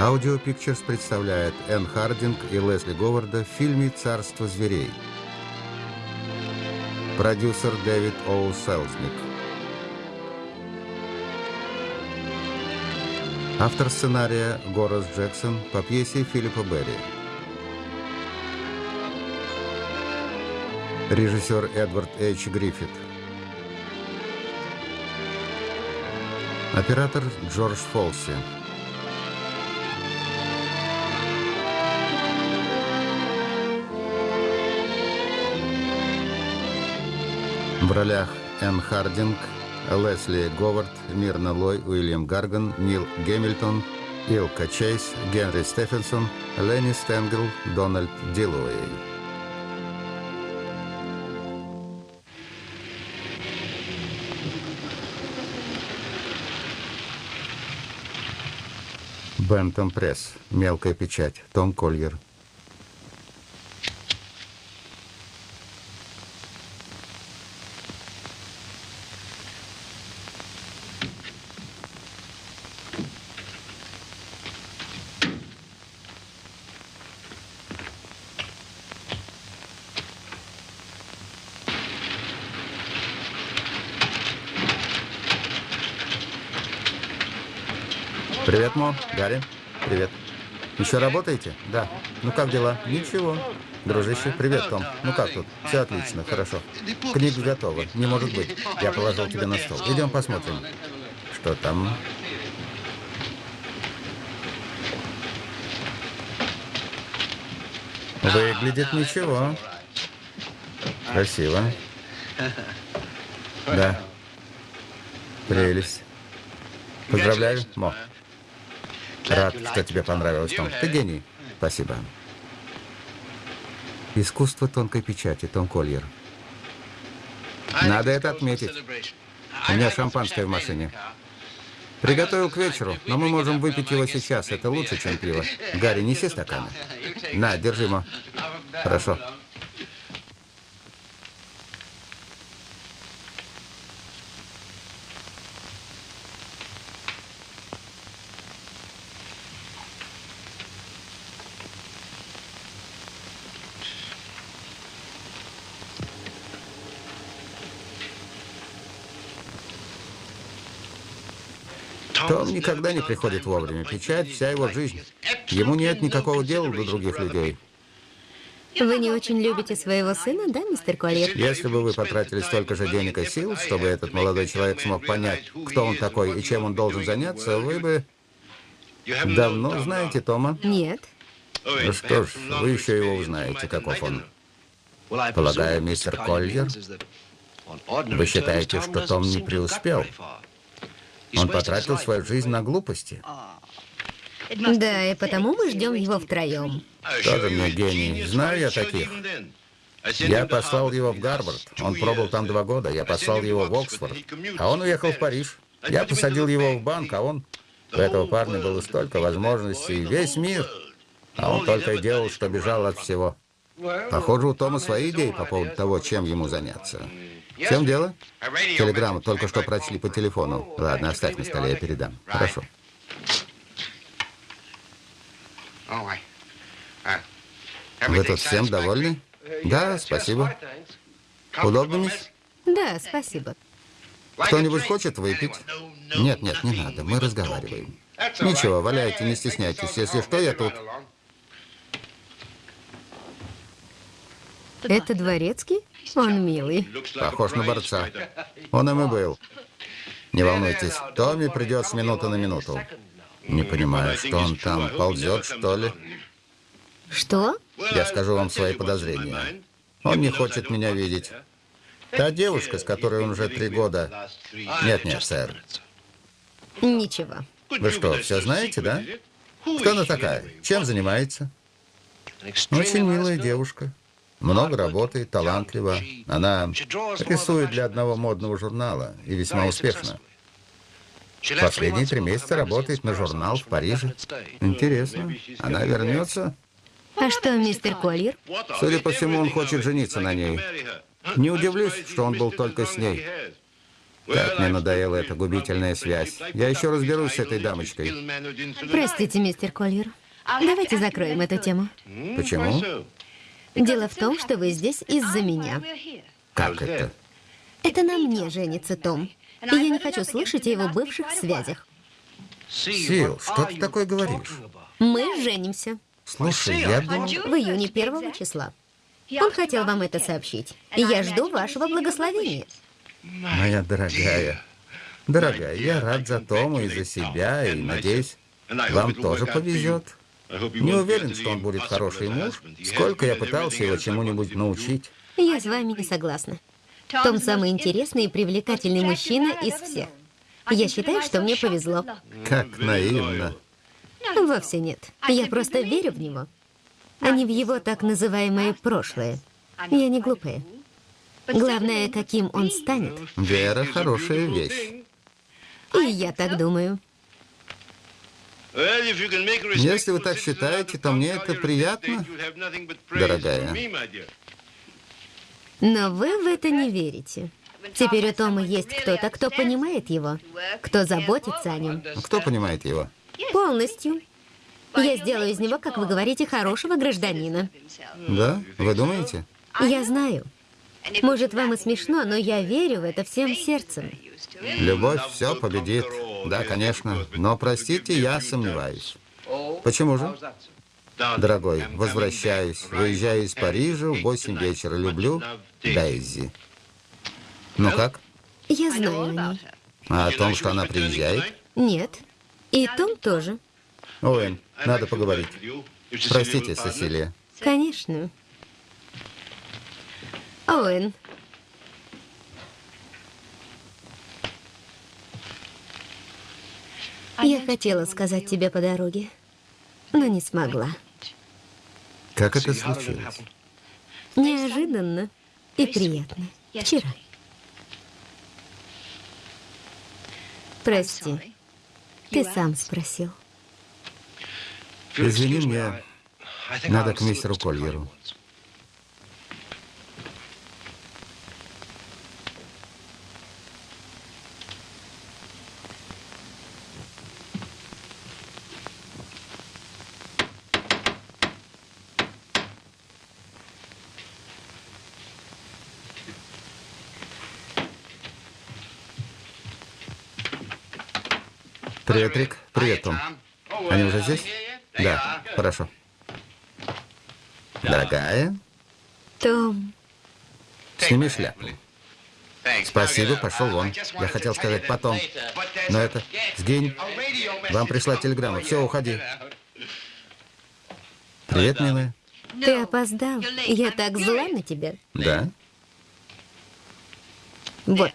Audio Pictures представляет Энн Хардинг и Лесли Говарда в фильме «Царство зверей». Продюсер Дэвид Оу Селзник. Автор сценария Горас Джексон по пьесе Филиппа Берри. Режиссер Эдвард Эйч Гриффит. Оператор Джордж Фолси. В ролях Энн Хардинг, Лесли Говард, Мирна Лой, Уильям Гарган, Нил Гэмильтон, Илка Чейз, Генри Стефенсон, Ленни Стенгл, Дональд Диллуэй. Бентон Пресс. Мелкая печать. Том Кольер. Привет, Мо. Гарри. Привет. Еще работаете? Да. Ну как дела? Ничего. Дружище, привет, Том. Ну как тут? Все отлично, хорошо. Книга готова. Не может быть. Я положил тебе на стол. Идем посмотрим. Что там? Выглядит ничего. Красиво. Да. Прелесть. Поздравляю, Мо. Рад, что тебе понравилось, Том. Ты гений. Спасибо. Искусство тонкой печати, Том Кольер. Надо это отметить. У меня шампанское в машине. Приготовил к вечеру, но мы можем выпить его сейчас. Это лучше, чем пиво. Гарри, неси стаканы. На, держи его. Хорошо. Том никогда не приходит вовремя. Печать – вся его жизнь. Ему нет никакого дела до других людей. Вы не очень любите своего сына, да, мистер Коллер? Если бы вы потратили столько же денег и сил, чтобы этот молодой человек смог понять, кто он такой и чем он должен заняться, вы бы давно знаете Тома? Нет. Ну что ж, вы еще его узнаете, каков он. Полагаю, мистер Коллер, вы считаете, что Том не преуспел? Он потратил свою жизнь на глупости. Да, и потому мы ждем его втроем. Тоже мне гений. Знаю я таких. Я послал его в Гарвард. Он пробыл там два года. Я послал его в Оксфорд. А он уехал в Париж. Я посадил его в банк, а он... У этого парня было столько возможностей. Весь мир. А он только и делал, что бежал от всего. Похоже, у Тома свои идеи по поводу того, чем ему заняться. В чем дело? Телеграмму только что прочли по телефону. Ладно, оставь на столе, я передам. Хорошо. Вы тут всем довольны? Да, спасибо. Удобно, мисс? Да, спасибо. Кто-нибудь хочет выпить? Нет, нет, не надо, мы разговариваем. Ничего, валяйте, не стесняйтесь. Если что, я тут. Это дворецкий? Он милый. Похож на борца. Он им и был. Не волнуйтесь, Томми придет с минуты на минуту. Не понимаю, что он там ползет, что ли? Что? Я скажу вам свои подозрения. Он не хочет меня видеть. Та девушка, с которой он уже три года... Нет, нет, сэр. Ничего. Вы что, все знаете, да? Кто она такая? Чем занимается? Очень милая девушка. Много работает, талантлива. Она рисует для одного модного журнала и весьма успешно. Последние три месяца работает на журнал в Париже. Интересно. Она вернется? А что, мистер Коллер? Судя по всему, он хочет жениться на ней. Не удивлюсь, что он был только с ней. Как мне надоела эта губительная связь. Я еще разберусь с этой дамочкой. Простите, мистер Кольер. Давайте закроем эту тему. Почему? Дело в том, что вы здесь из-за меня. Как это? Это на мне женится Том. И я не хочу слышать о его бывших связях. Сил, что ты такое говоришь? Мы женимся. Слушай, я думал... В июне первого числа. Он хотел вам это сообщить. И я жду вашего благословения. Моя дорогая, дорогая, я рад за Тома и за себя, и надеюсь, вам тоже повезет. Не уверен, что он будет хороший муж. Сколько я пытался его чему-нибудь научить. Я с вами не согласна. Том самый интересный и привлекательный мужчина из всех. Я считаю, что мне повезло. Как наивно. Вовсе нет. Я просто верю в него, а не в его так называемое прошлое. Я не глупая. Главное, каким он станет. Вера – хорошая вещь. И я так думаю. Если вы так считаете, то мне это приятно, дорогая. Но вы в это не верите. Теперь у Тома есть кто-то, кто понимает его, кто заботится о нем. Кто понимает его? Полностью. Я сделаю из него, как вы говорите, хорошего гражданина. Да? Вы думаете? Я знаю. Может, вам и смешно, но я верю в это всем сердцем. Любовь все победит. Да, конечно. Но, простите, я сомневаюсь. Почему же? Дорогой, возвращаюсь. Выезжаю из Парижа в 8 вечера. Люблю Дейзи. Ну как? Я знаю о ней. А о том, что она приезжает? Нет. И Том тоже. Оуэн, надо поговорить. Простите, Сесилия. Конечно. Оуэн. Я хотела сказать тебе по дороге, но не смогла. Как это случилось? Неожиданно и приятно. Вчера. Прости. Ты сам спросил. Извини, мне надо к мистеру Кольеру. Привет, Рик. Привет, Том. Они уже здесь? Да, хорошо. Дорогая, Том, сними шляпу. Спасибо, пошел вон. Я хотел сказать потом. Но это... Сгинь. Вам пришла телеграмма. Все, уходи. Привет, милая. ты опоздал. Я так зла на тебя. Да? Вот.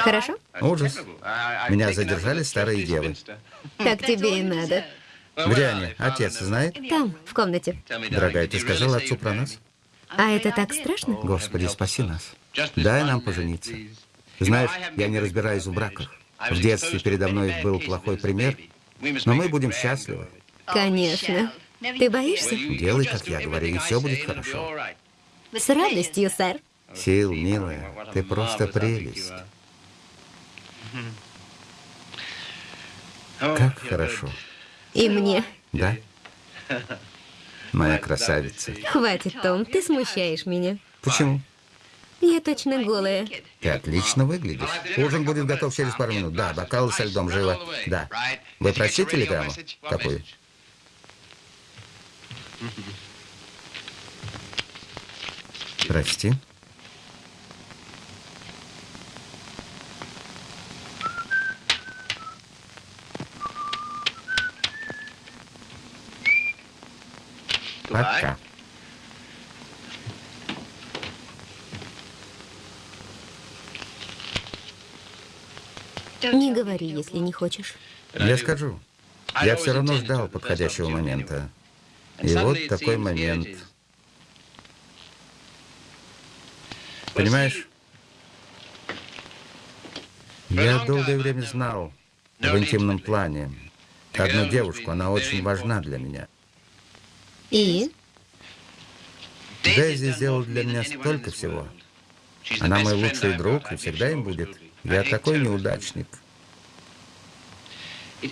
Хорошо? Ужас. Меня задержали старые девы. Так тебе и надо. Где они? Отец знает? Там, в комнате. Дорогая, ты сказала отцу про нас? А это так страшно? Господи, спаси нас. Дай нам пожениться. Знаешь, я не разбираюсь в браках. В детстве передо мной был плохой пример, но мы будем счастливы. Конечно. Ты боишься? Делай, как я говорю, и все будет хорошо. С радостью, сэр. Сил, милая, ты просто прелесть. Как хорошо. И мне. Да? Моя красавица. Хватит, Том, ты смущаешь меня. Почему? Я точно голая. Ты отлично выглядишь. Ужин будет готов через пару минут. Да, бокалы со льдом, живо. Да. Вы прочли телеграмму? Какую? Прости. Пока. Не говори, если не хочешь. Я скажу. Я все равно ждал подходящего момента. И вот такой момент. Понимаешь? Я долгое время знал в интимном плане одну девушку, она очень важна для меня. И? Дейзи сделала для меня столько всего. Она мой лучший друг и всегда им будет. Я такой неудачник.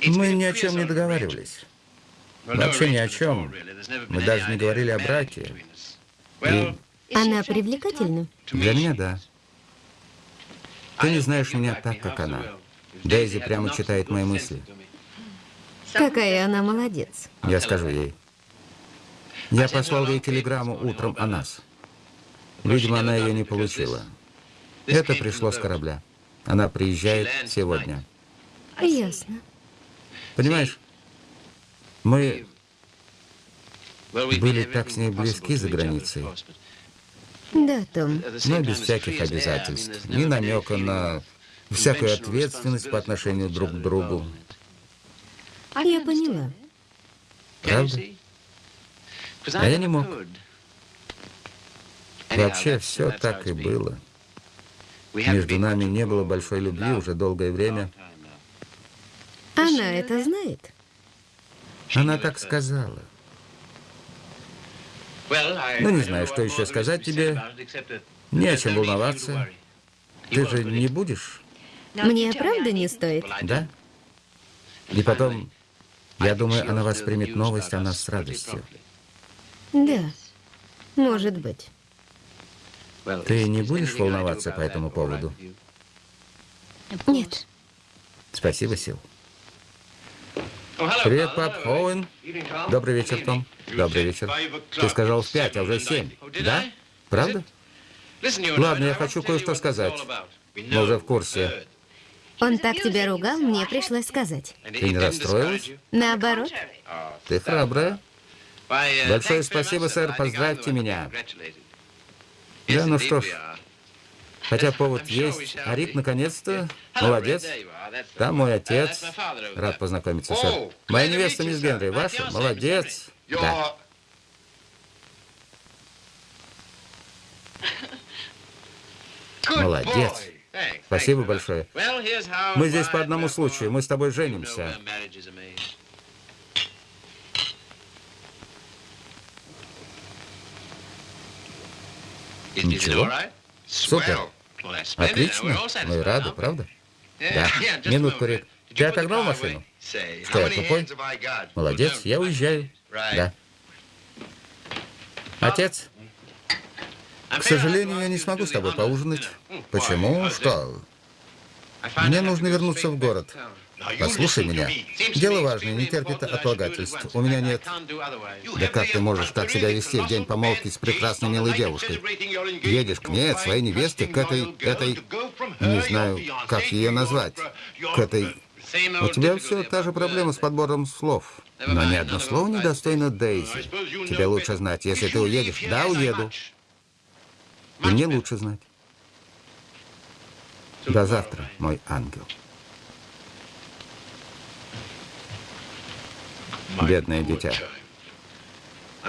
Мы ни о чем не договаривались. Вообще ни о чем. Мы даже не говорили о браке. И Она привлекательна? для меня да. Ты не знаешь меня так, как она. Дейзи прямо читает мои мысли. Какая она молодец. Я скажу ей. Я послал ей телеграмму утром о нас. Видимо, она ее не получила. Это пришло с корабля. Она приезжает сегодня. Ясно. Понимаешь, мы были так с ней близки за границей, Да, Том. но без всяких обязательств, ни намека на всякую ответственность по отношению друг к другу. Я поняла. Правда? А я не мог. Вообще все так и было. Между нами не было большой любви уже долгое время. Она это знает. Она так сказала. Ну, не знаю, что еще сказать тебе. Не о чем волноваться. Ты же не будешь, Мне правда не стоит? да? И потом, я думаю, она воспримет новость о нас с радостью. Да. Может быть. Ты не будешь волноваться по этому поводу? Нет. Спасибо, Сил. Привет, пап. Оуэн. Добрый вечер, Том. Добрый вечер. Ты сказал в пять, а уже семь. Да? Правда? Ладно, я хочу кое-что сказать. Мы уже в курсе. Он так тебя ругал, мне пришлось сказать. Ты не расстроилась? Наоборот. Ты храбрая. Большое спасибо, сэр. Поздравьте меня. Да, ну что ж. Хотя повод есть. А Рик, наконец-то, молодец. Там мой отец. Рад познакомиться, сэр. Моя невеста, мисс Генри, ваша? Молодец. Да. Молодец. Спасибо большое. Мы здесь по одному случаю. Мы с тобой женимся. Ничего. Супер. Отлично. Мы рады, правда? Да. Минутку, Рик. Ты отогнал машину? Что, я тупой? Молодец, я уезжаю. Да. Отец, к сожалению, я не смогу с тобой поужинать. Почему? Что? Мне нужно вернуться в город. Послушай меня. Дело важное, не терпит отлагательств. У меня нет... Да как ты можешь так себя вести в день помолвки с прекрасной милой девушкой? Едешь к ней, от своей невесты, к этой... этой... Не знаю, как ее назвать. К этой... У тебя все та же проблема с подбором слов. Но ни одно слово не достойно Дейзи. Тебе лучше знать, если ты уедешь. Да, уеду. И мне лучше знать. До завтра, мой ангел. Бедное дитя.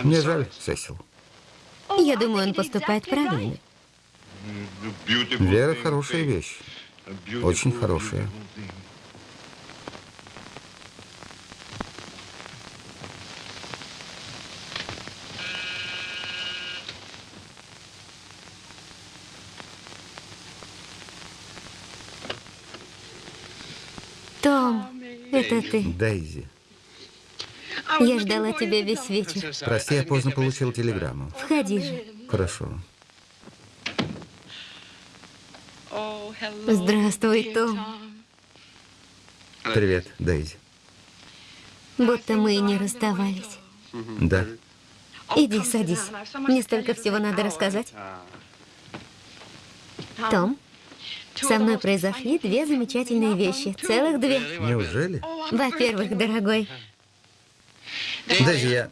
Мне жаль, Сесил. Я думаю, он поступает правильно. Вера хорошая вещь. Очень хорошая. Том, это ты. Дейзи. Я ждала тебя весь вечер. Прости, я поздно получил телеграмму. Входи же. Хорошо. Здравствуй, Том. Привет, Дейзи. Будто мы и не расставались. Да. Иди, садись. Мне столько всего надо рассказать. Том, со мной произошли две замечательные вещи. Целых две. Неужели? Во-первых, дорогой, Дейзи, я...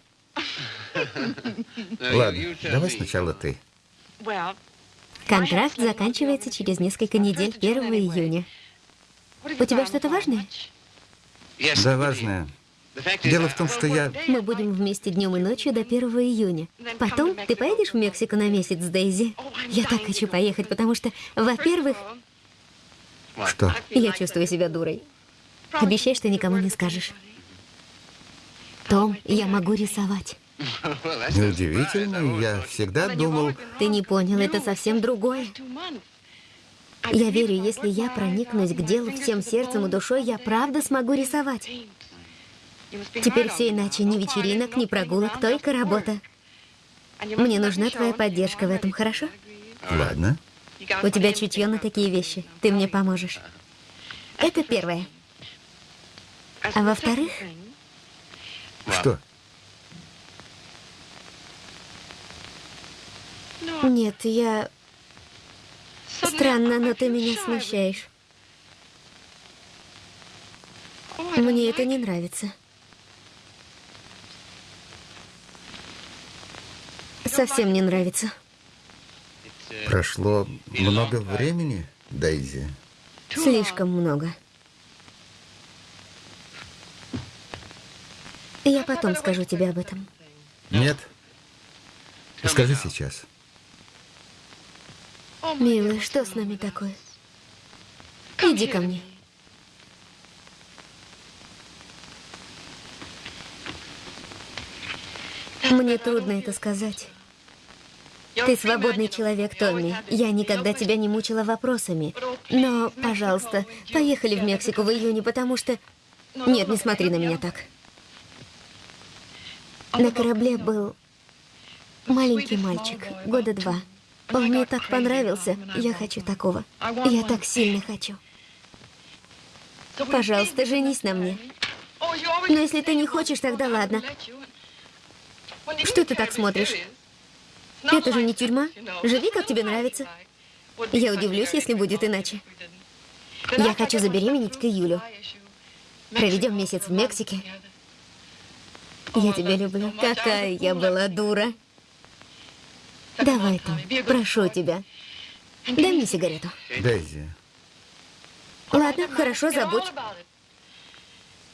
Ладно, давай сначала ты. контракт заканчивается через несколько недель, 1 июня. У тебя что-то важное? Да, важное. Дело в том, что я... Мы будем вместе днем и ночью до 1 июня. Потом ты поедешь в Мексику на месяц, Дейзи? Я так хочу поехать, потому что, во-первых, Что? я чувствую себя дурой. Обещай, что никому не скажешь. Том, я могу рисовать. Неудивительно, я всегда думал... Ты не понял, это совсем другое. Я верю, если я проникнусь к делу всем сердцем и душой, я правда смогу рисовать. Теперь все иначе. Ни вечеринок, ни прогулок, только работа. Мне нужна твоя поддержка в этом, хорошо? Ладно. У тебя чутье на такие вещи. Ты мне поможешь. Это первое. А во-вторых, Что? нет, я... Странно, но ты меня смущаешь. Мне это не нравится. Совсем не нравится. Прошло много времени, Дейзи. Слишком много. Я потом скажу тебе об этом. Нет. Скажи сейчас. Милый, что с нами такое? Иди ко мне. Мне трудно это сказать. Ты свободный человек, Томми. Я никогда тебя не мучила вопросами. Но, пожалуйста, поехали в Мексику в июне, потому что... Нет, не смотри на меня так. На корабле был маленький мальчик, года два. Он мне так понравился. Я хочу такого. Я так сильно хочу. Пожалуйста, женись на мне. Но если ты не хочешь, тогда ладно. Что ты так смотришь? Это же не тюрьма. Живи, как тебе нравится. Я удивлюсь, если будет иначе. Я хочу забеременеть к июлю. Проведем месяц в Мексике. Я тебя люблю. Какая я была дура. Давай, Том, прошу тебя. Дай мне сигарету. Дейзи. Ладно, хорошо, забудь.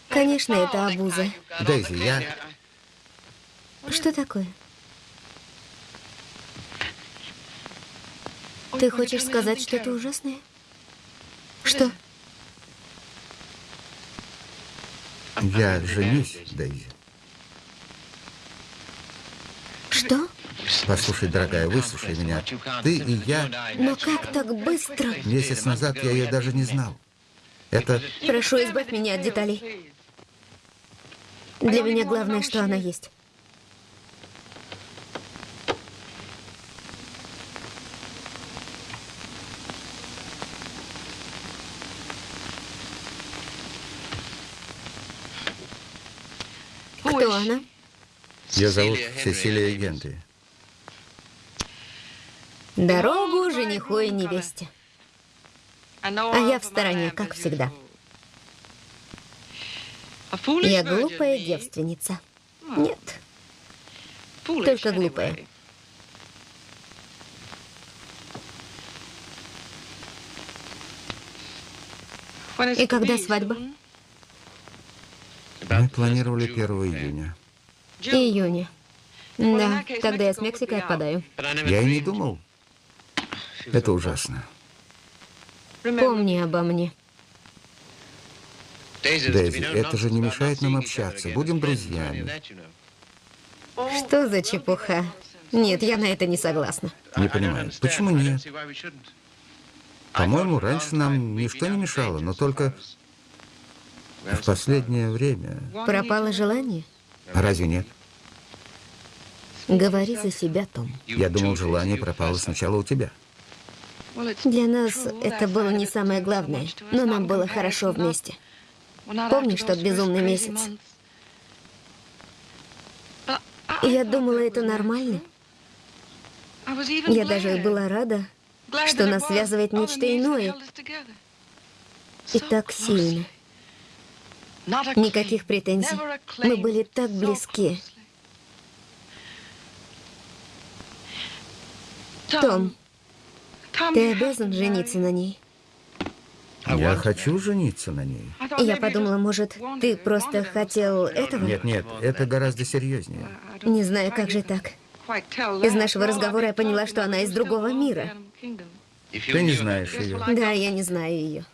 Конечно, это обуза. Дейзи, я... Что такое? Ты хочешь сказать что-то ужасное? Что? Я женюсь, Дейзи. Что? Послушай, дорогая, выслушай меня. Ты и я... Но как так быстро? Месяц назад я ее даже не знал. Это... Прошу, избавь меня от деталей. Для меня главное, что она есть. Кто она? Ее зовут Сесилия Генри. Дорогу жениху и невесте. А я в стороне, как всегда. Я глупая девственница. Нет, только глупая. И когда свадьба? Мы планировали 1 июня. Июня. Да, тогда я с Мексикой отпадаю. Я и не думал. Это ужасно. Помни обо мне. Дейзи, это же не мешает нам общаться. Будем друзьями. Что за чепуха? Нет, я на это не согласна. Не понимаю, почему нет? По-моему, раньше нам ничто не мешало, но только в последнее время... Пропало желание? Разве нет? Говори за себя, Том. Я думал, желание пропало сначала у тебя. Для нас это было не самое главное, но нам было хорошо вместе. Помнишь тот безумный месяц? Я думала, это нормально. Я даже была рада, что нас связывает нечто иное. И так сильно. Никаких претензий. Мы были так близки. Том, ты обязан жениться на ней. Я хочу жениться на ней. Я подумала, может, ты просто хотел этого? Нет, нет, это гораздо серьезнее. Не знаю, как же так. Из нашего разговора я поняла, что она из другого мира. Ты не знаешь ее. Да, я не знаю ее.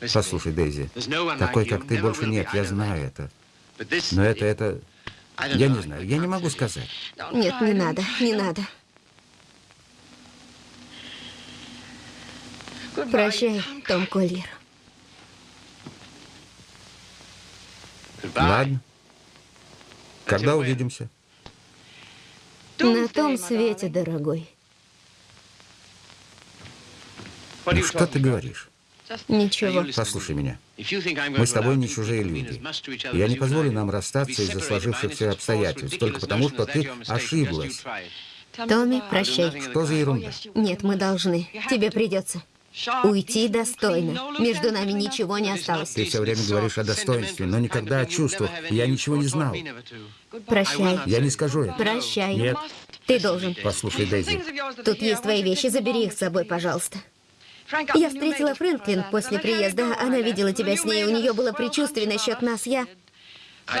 Послушай, Дейзи, такой, как ты, больше нет, я знаю это. Но это, это... Я не знаю, я не могу сказать. Нет, не надо, не надо. Прощай, Том Коллер. Ладно. Когда увидимся? На том свете, дорогой. Ну что ты говоришь? Ничего. Послушай меня. Мы с тобой не чужие люди. Я не позволю нам расстаться из-за сложившихся обстоятельств, только потому, что ты ошиблась. Томми, прощай. Что за ерунда? Нет, мы должны. Тебе придется. Уйти достойно. Между нами ничего не осталось. Ты все время говоришь о достоинстве, но никогда о чувствах. Я ничего не знал. Прощай. Я не скажу это. Прощай. Нет. Ты должен. Послушай, Дейзи. Тут есть твои вещи, забери их с собой, пожалуйста. Я встретила Фрэнклин после приезда. Она видела тебя с ней, у нее было предчувствие насчет нас. Я...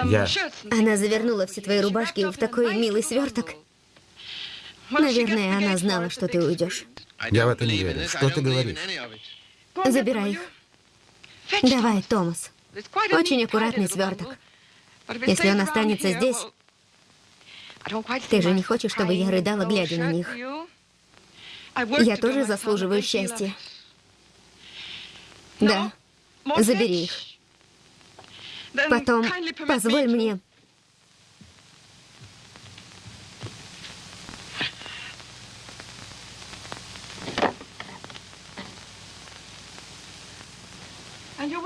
Я... Она завернула все твои рубашки в такой милый сверток. Наверное, она знала, что ты уйдешь. Я в это не верю. Что ты говоришь? Забирай их. Давай, Томас. Очень аккуратный сверток. Если он останется здесь, ты же не хочешь, чтобы я рыдала, глядя на них. Я тоже заслуживаю счастья. Да, забери их. Потом позволь мне...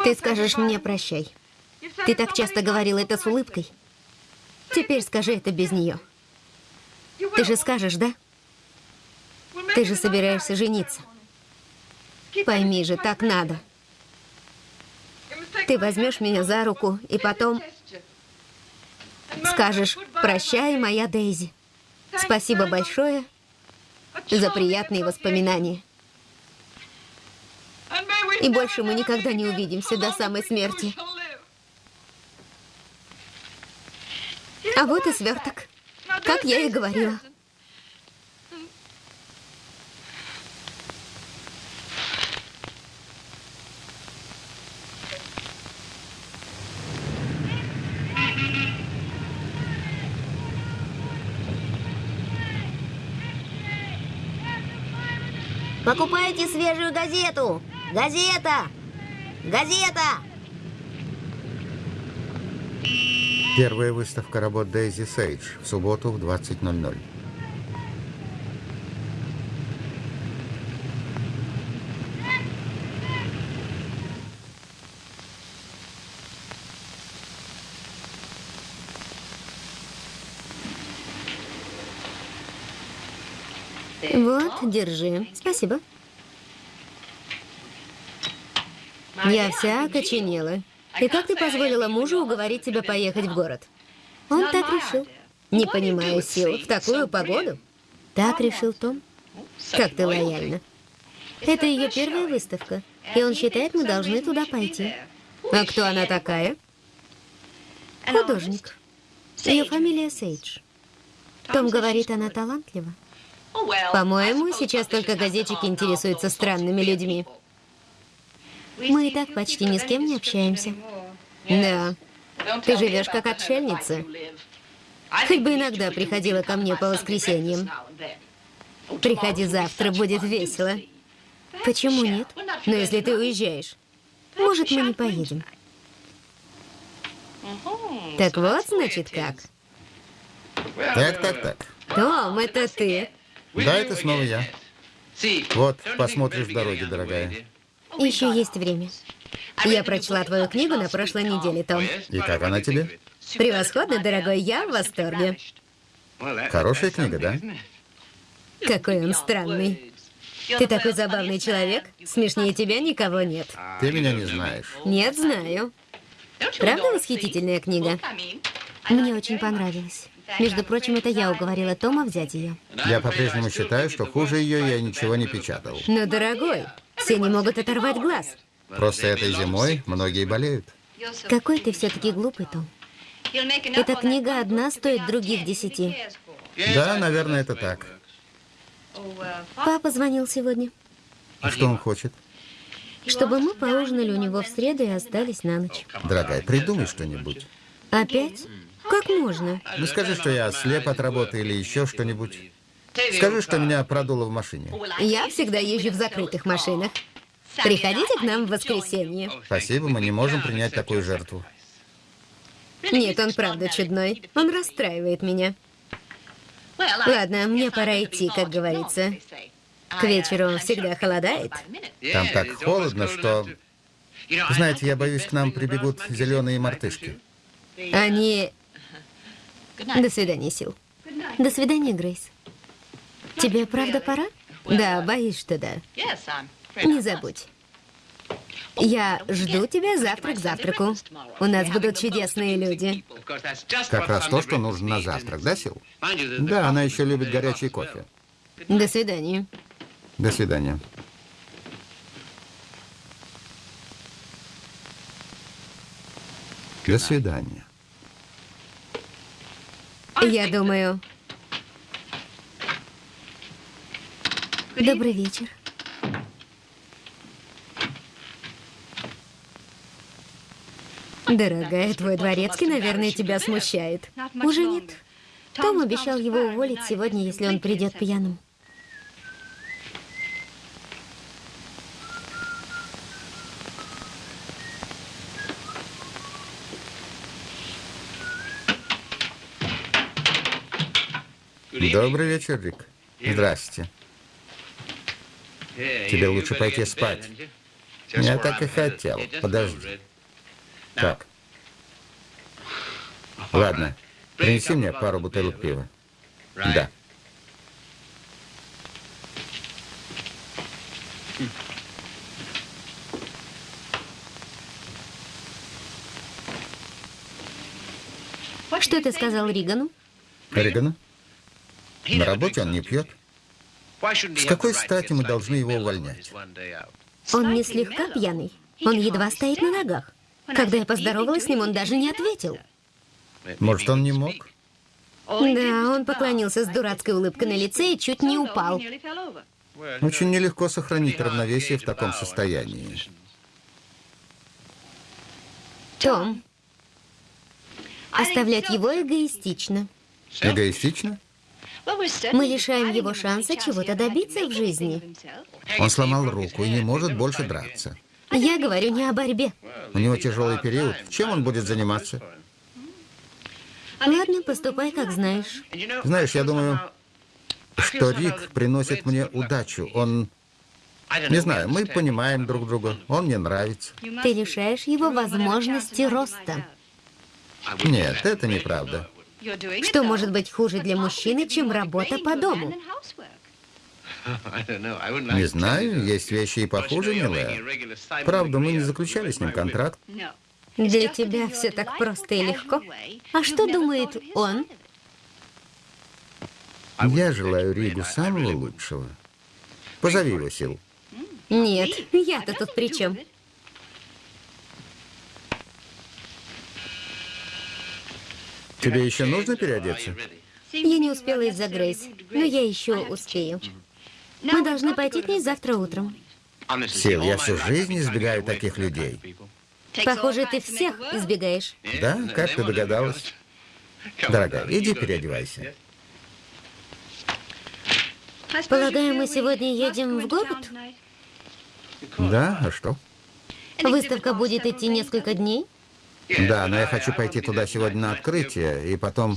Ты скажешь мне прощай. Ты так часто говорил это с улыбкой. Теперь скажи это без нее. Ты же скажешь, да? Ты же собираешься жениться. Пойми же, так надо. Ты возьмешь меня за руку и потом скажешь «Прощай, моя Дейзи». Спасибо большое за приятные воспоминания. И больше мы никогда не увидимся до самой смерти. А вот и сверток. Как я и говорила. Покупайте свежую газету! Газета! Газета! Первая выставка работ Дейзи Сейдж в субботу в 20.00. Вот, держи. Спасибо. Я вся окоченела. И как ты позволила мужу уговорить тебя поехать в город? Он так решил. Не понимаю сил. В такую погоду? Так решил Том. Как ты лояльна. Это ее первая выставка. И он считает, мы должны туда пойти. А кто она такая? Художник. Ее фамилия Сейдж. Том говорит, она талантлива. По-моему, сейчас только газетчики интересуются странными людьми. Мы и так почти ни с кем не общаемся. Да. Ты живешь как отшельница. Хоть бы иногда приходила ко мне по воскресеньям. Приходи завтра, будет весело. Почему нет? Но если ты уезжаешь, может, мы не поедем. Так вот, значит, как. Так, так, так. Том, это ты. Да, это снова я. Вот, посмотришь в дороге, дорогая. Еще есть время. Я прочла твою книгу на прошлой неделе, Том. И как она тебе? Превосходно, дорогой, я в восторге. Хорошая книга, да? Какой он странный. Ты такой забавный человек. Смешнее тебя никого нет. Ты меня не знаешь. Нет, знаю. Правда восхитительная книга? Мне очень понравилась. Между прочим, это я уговорила Тома взять ее. Я по-прежнему считаю, что хуже ее я ничего не печатал. Но, дорогой, все не могут оторвать глаз. Просто этой зимой многие болеют. Какой ты все-таки глупый, Том. Эта книга одна стоит других десяти. Да, наверное, это так. Папа звонил сегодня, А что он хочет? чтобы мы поужинали у него в среду и остались на ночь. Дорогая, придумай что-нибудь. Опять? Как можно? Ну скажи, что я слеп от работы или еще что-нибудь. Скажи, что меня продуло в машине. Я всегда езжу в закрытых машинах. Приходите к нам в воскресенье. Спасибо, мы не можем принять такую жертву. Нет, он правда чудной. Он расстраивает меня. Ладно, мне пора идти, как говорится. К вечеру всегда холодает. Там так холодно, что... Знаете, я боюсь, к нам прибегут зеленые мартышки. Они... До свидания, Сил. До свидания, Грейс. Тебе правда пора? Да, боюсь, что да. Не забудь. Я жду тебя завтра к завтраку. У нас будут чудесные люди. Как раз то, что нужно на завтрак, да, Сил? Да, она еще любит горячий кофе. До свидания. До свидания. До свидания. Я думаю... Добрый вечер. Дорогая, твой дворецкий, наверное, тебя смущает. Уже нет. Том обещал его уволить сегодня, если он придет пьяным. Добрый вечер, Рик. Здрасте. Тебе лучше пойти спать. Я так и хотел. Подожди. Так. Ладно. Принеси мне пару бутылок пива. Да. Что ты сказал Ригану? Ригану? На работе он не пьет. С какой стати мы должны его увольнять? Он не слегка пьяный. Он едва стоит на ногах. Когда я поздоровалась с ним, он даже не ответил. Может, он не мог? Да, он поклонился с дурацкой улыбкой на лице и чуть не упал. Очень нелегко сохранить равновесие в таком состоянии. Том, оставлять его эгоистично. Эгоистично? Мы лишаем его шанса чего-то добиться в жизни. Он сломал руку и не может больше драться. Я говорю не о борьбе. У него тяжелый период. Чем он будет заниматься? Ладно, поступай, как знаешь. Знаешь, я думаю, что Рик приносит мне удачу. Он... Не знаю, мы понимаем друг друга. Он мне нравится. Ты лишаешь его возможности роста. Нет, это неправда. Что может быть хуже для мужчины, чем работа по дому? Не знаю, есть вещи и похуже, милая. Правда, мы не заключали с ним контракт. Для тебя все так просто и легко. А что думает он? Я желаю Ригу самого лучшего. Позови его, Сил. Нет, я-то тут при чем? Тебе еще нужно переодеться? Я не успела из-за Грейс, но я еще успею. Мы должны пойти к ней завтра утром. Сил, я всю жизнь избегаю таких людей. Похоже, ты всех избегаешь. Да? Как ты догадалась? Дорогая, иди переодевайся. Полагаю, мы сегодня едем в город? Да, а что? Выставка будет идти несколько дней? Да, но я хочу пойти туда сегодня на открытие, и потом...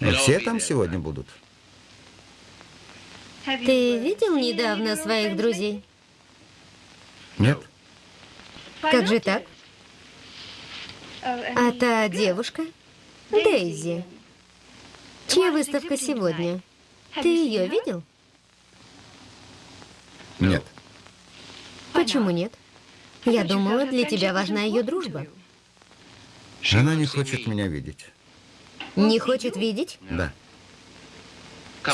Все там сегодня будут. Ты видел недавно своих друзей? Нет? Как же так? А та девушка? Дейзи. Чья выставка сегодня? Ты ее видел? Нет. Почему нет? Я думала, для тебя важна ее дружба. Она не хочет меня видеть. Не хочет видеть? Да.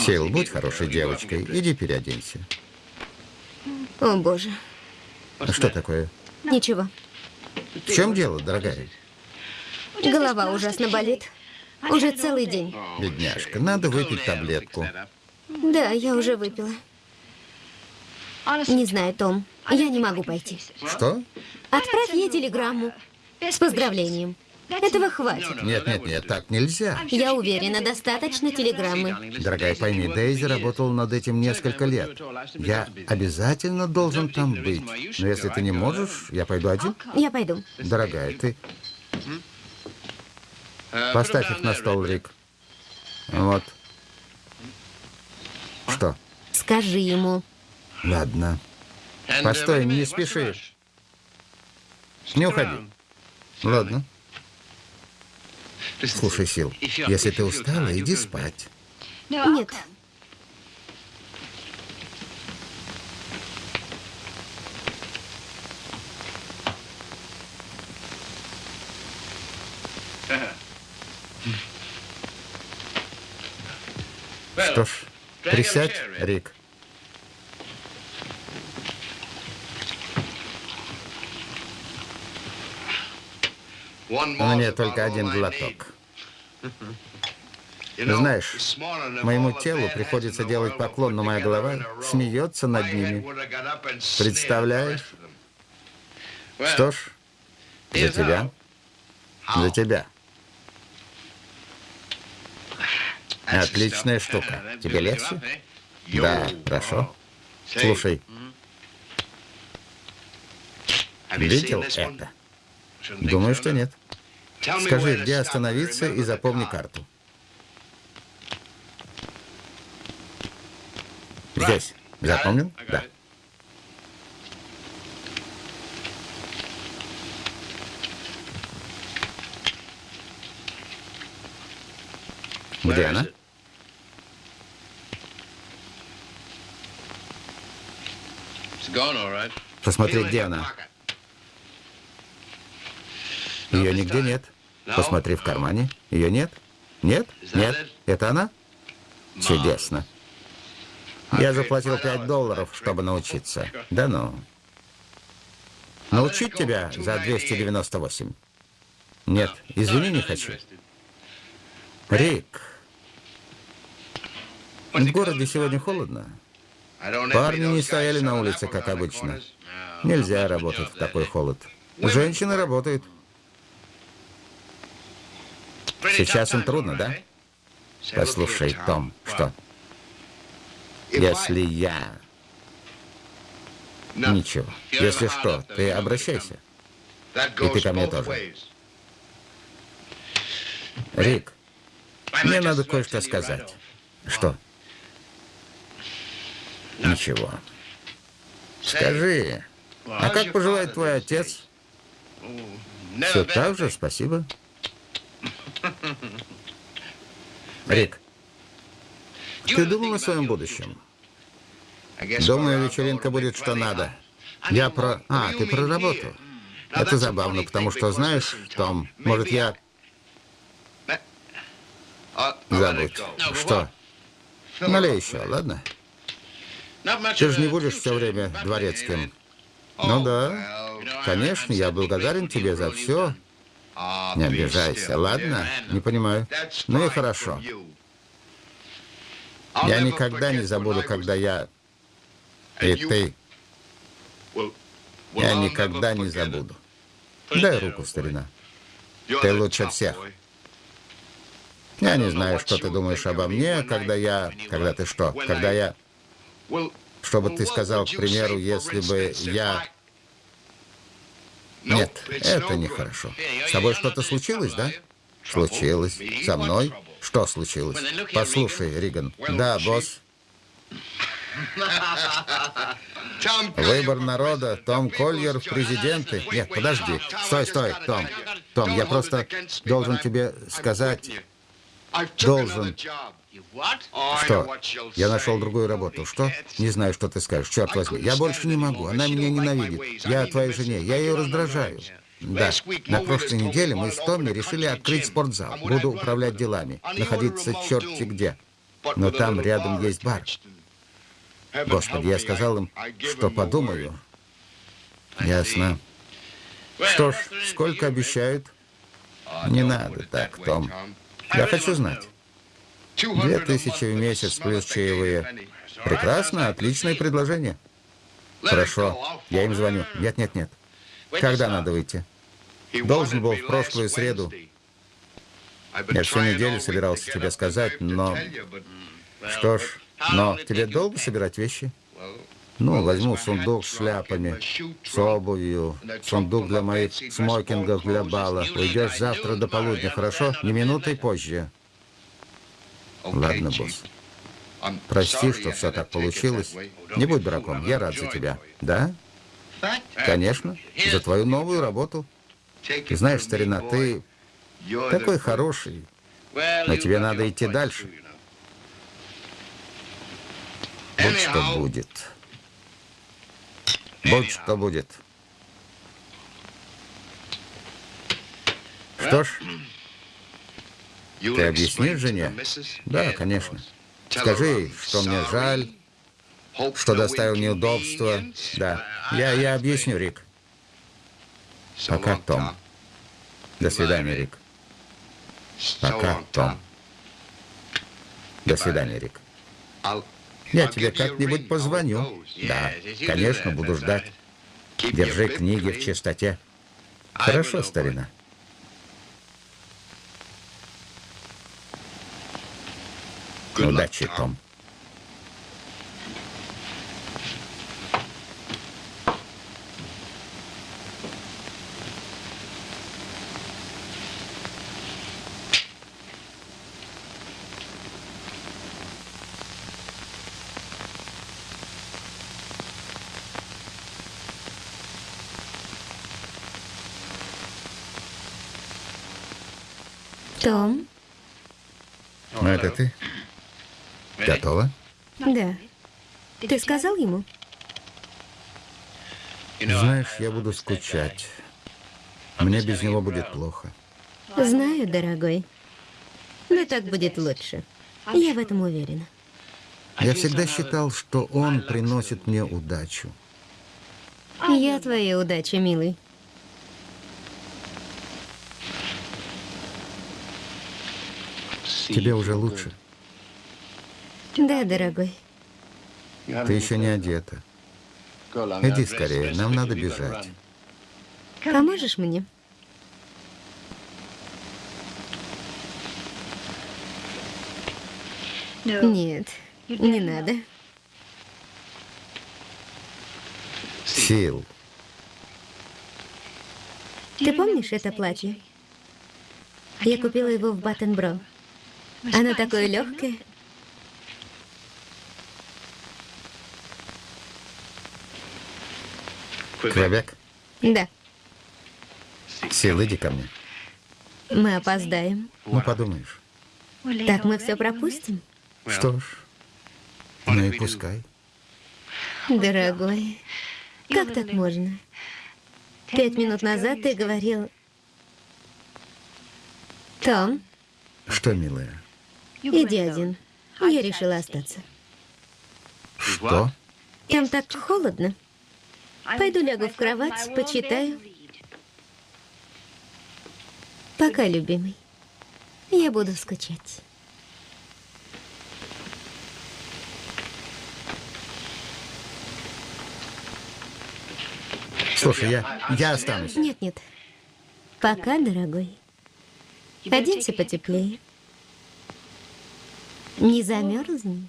Сил, будь хорошей девочкой. Иди переоденься. О, боже. А что такое? Ничего. В чем дело, дорогая? Голова ужасно болит. Уже целый день. Бедняжка, надо выпить таблетку. Да, я уже выпила. Не знаю, Том. Я не могу пойти. Что? Отправь ей телеграмму с поздравлением. Этого хватит. Нет, нет, нет, так нельзя. Я уверена, достаточно телеграммы. Дорогая, пойми, Дейзи работал над этим несколько лет. Я обязательно должен там быть. Но если ты не можешь, я пойду один. Я пойду. Дорогая, ты... Поставь их на стол, Рик. Вот. Что? Скажи ему. Ладно. Постой, не спеши. Не уходи. Ладно. Слушай, Сил, если ты устала, иди спать. Нет. Что ж, присядь, Рик. Мне только один глоток. Знаешь, моему телу приходится делать поклон, но моя голова смеется над ними. Представляешь? Что ж, за тебя. За тебя. Отличная штука. Тебе легче? Да, хорошо. Слушай, видел это? Думаю, что нет. Скажи, где остановиться и запомни карту. Здесь. Запомнил? Да. Где она? Посмотри, где она. Ее нигде нет. Посмотри в кармане. Ее нет? Нет? Нет? Это она? Чудесно. Я заплатил 5 долларов, чтобы научиться. Да ну. Научить тебя за 298? Нет, извини, не хочу. Рик, в городе сегодня холодно. Парни не стояли на улице, как обычно. Нельзя работать в такой холод. Женщины работают. Сейчас им трудно, да? Послушай, Том, что? Если я... Ничего. Если что, ты обращайся. И ты ко мне тоже. Рик, мне надо кое-что сказать. Что? Ничего. Скажи, а как поживает твой отец? Все так же, спасибо. Рик, ты думал о своем будущем? Думаю, вечеринка будет что надо. Я про... А, ты про работу. Это забавно, потому что, знаешь, Том, может, я... Забудь. Что? Налей еще, ладно? Ты же не будешь все время дворецким. Ну да. Конечно, я благодарен тебе за все. Не обижайся, ладно? Не понимаю. Ну и хорошо. Я никогда не забуду, когда я... И ты... Я никогда не забуду. Дай руку, старина. Ты лучше всех. Я не знаю, что ты думаешь обо мне, когда я... Когда ты что? Когда я... Что бы ты сказал, к примеру, если бы я... Нет, это нехорошо. С тобой что-то случилось, да? Случилось. Со мной? Что случилось? Послушай, Риган. Да, босс. Выбор народа. Том Кольер в президенты. Нет, подожди. Стой, стой, Том. Том, я просто должен тебе сказать... Должен. Что? Я нашел другую работу. Что? Не знаю, что ты скажешь. Черт возьми. Я больше не могу. Она меня ненавидит. Я твоей жене. Я ее раздражаю. Да. На прошлой неделе мы с Томми решили открыть спортзал. Буду управлять делами. Находиться черти где. Но там рядом есть бар. Господи, я сказал им, что подумаю. Ясно. Что ж, сколько обещают? Не надо так, Том. Я хочу знать. Две тысячи в месяц плюс чаевые. Прекрасно, отличное предложение. Хорошо, я им звоню. Нет, нет, нет. Когда надо выйти? Должен был в прошлую среду. Я всю неделю собирался тебе сказать, но... Что ж, но тебе долго собирать вещи? Ну, возьму сундук с шляпами, с обувью, сундук для моих смокингов для бала. Уйдешь завтра до полудня, хорошо? Не минутой позже. Ладно, босс. Прости, что все так получилось. Не будь дураком, я рад за тебя. Да? Конечно, за твою новую работу. Знаешь, старина, ты такой хороший, но тебе надо идти дальше. Вот что будет. Будь что будет. Что ж, ты объяснишь жене? Да, конечно. Скажи ей, что мне жаль, что доставил неудобства. Да, я, я объясню, Рик. Пока, Том. До свидания, Рик. Пока, Том. До свидания, Рик. Я тебе как-нибудь позвоню. Да, конечно, буду ждать. Держи книги в чистоте. Хорошо, старина. Удачи, Том. Том? Ну, это ты? Готова? Да. Ты сказал ему? Знаешь, я буду скучать. Мне без него будет плохо. Знаю, дорогой. Но так будет лучше. Я в этом уверена. Я всегда считал, что он приносит мне удачу. Я твоя удача, милый. Тебе уже лучше? Да, дорогой. Ты еще не одета. Иди скорее, нам надо бежать. Поможешь мне? Нет, не надо. Сил. Ты помнишь это платье? Я купила его в Баттенбро. Оно такое легкое. Квебек? Да, Сил, иди ко мне. мы опоздаем. Ну, подумаешь. Так мы все пропустим. Что ж, ну и пускай. Дорогой, как так можно? Пять минут назад ты говорил... Том, Что, милая? иди один. Я решила остаться. Что? Там так холодно. Пойду лягу в кровать, почитаю. Пока, любимый. Я буду скучать. Слушай, я, я останусь. Нет, нет. Пока, дорогой. Оденься потеплее. Не замерзни.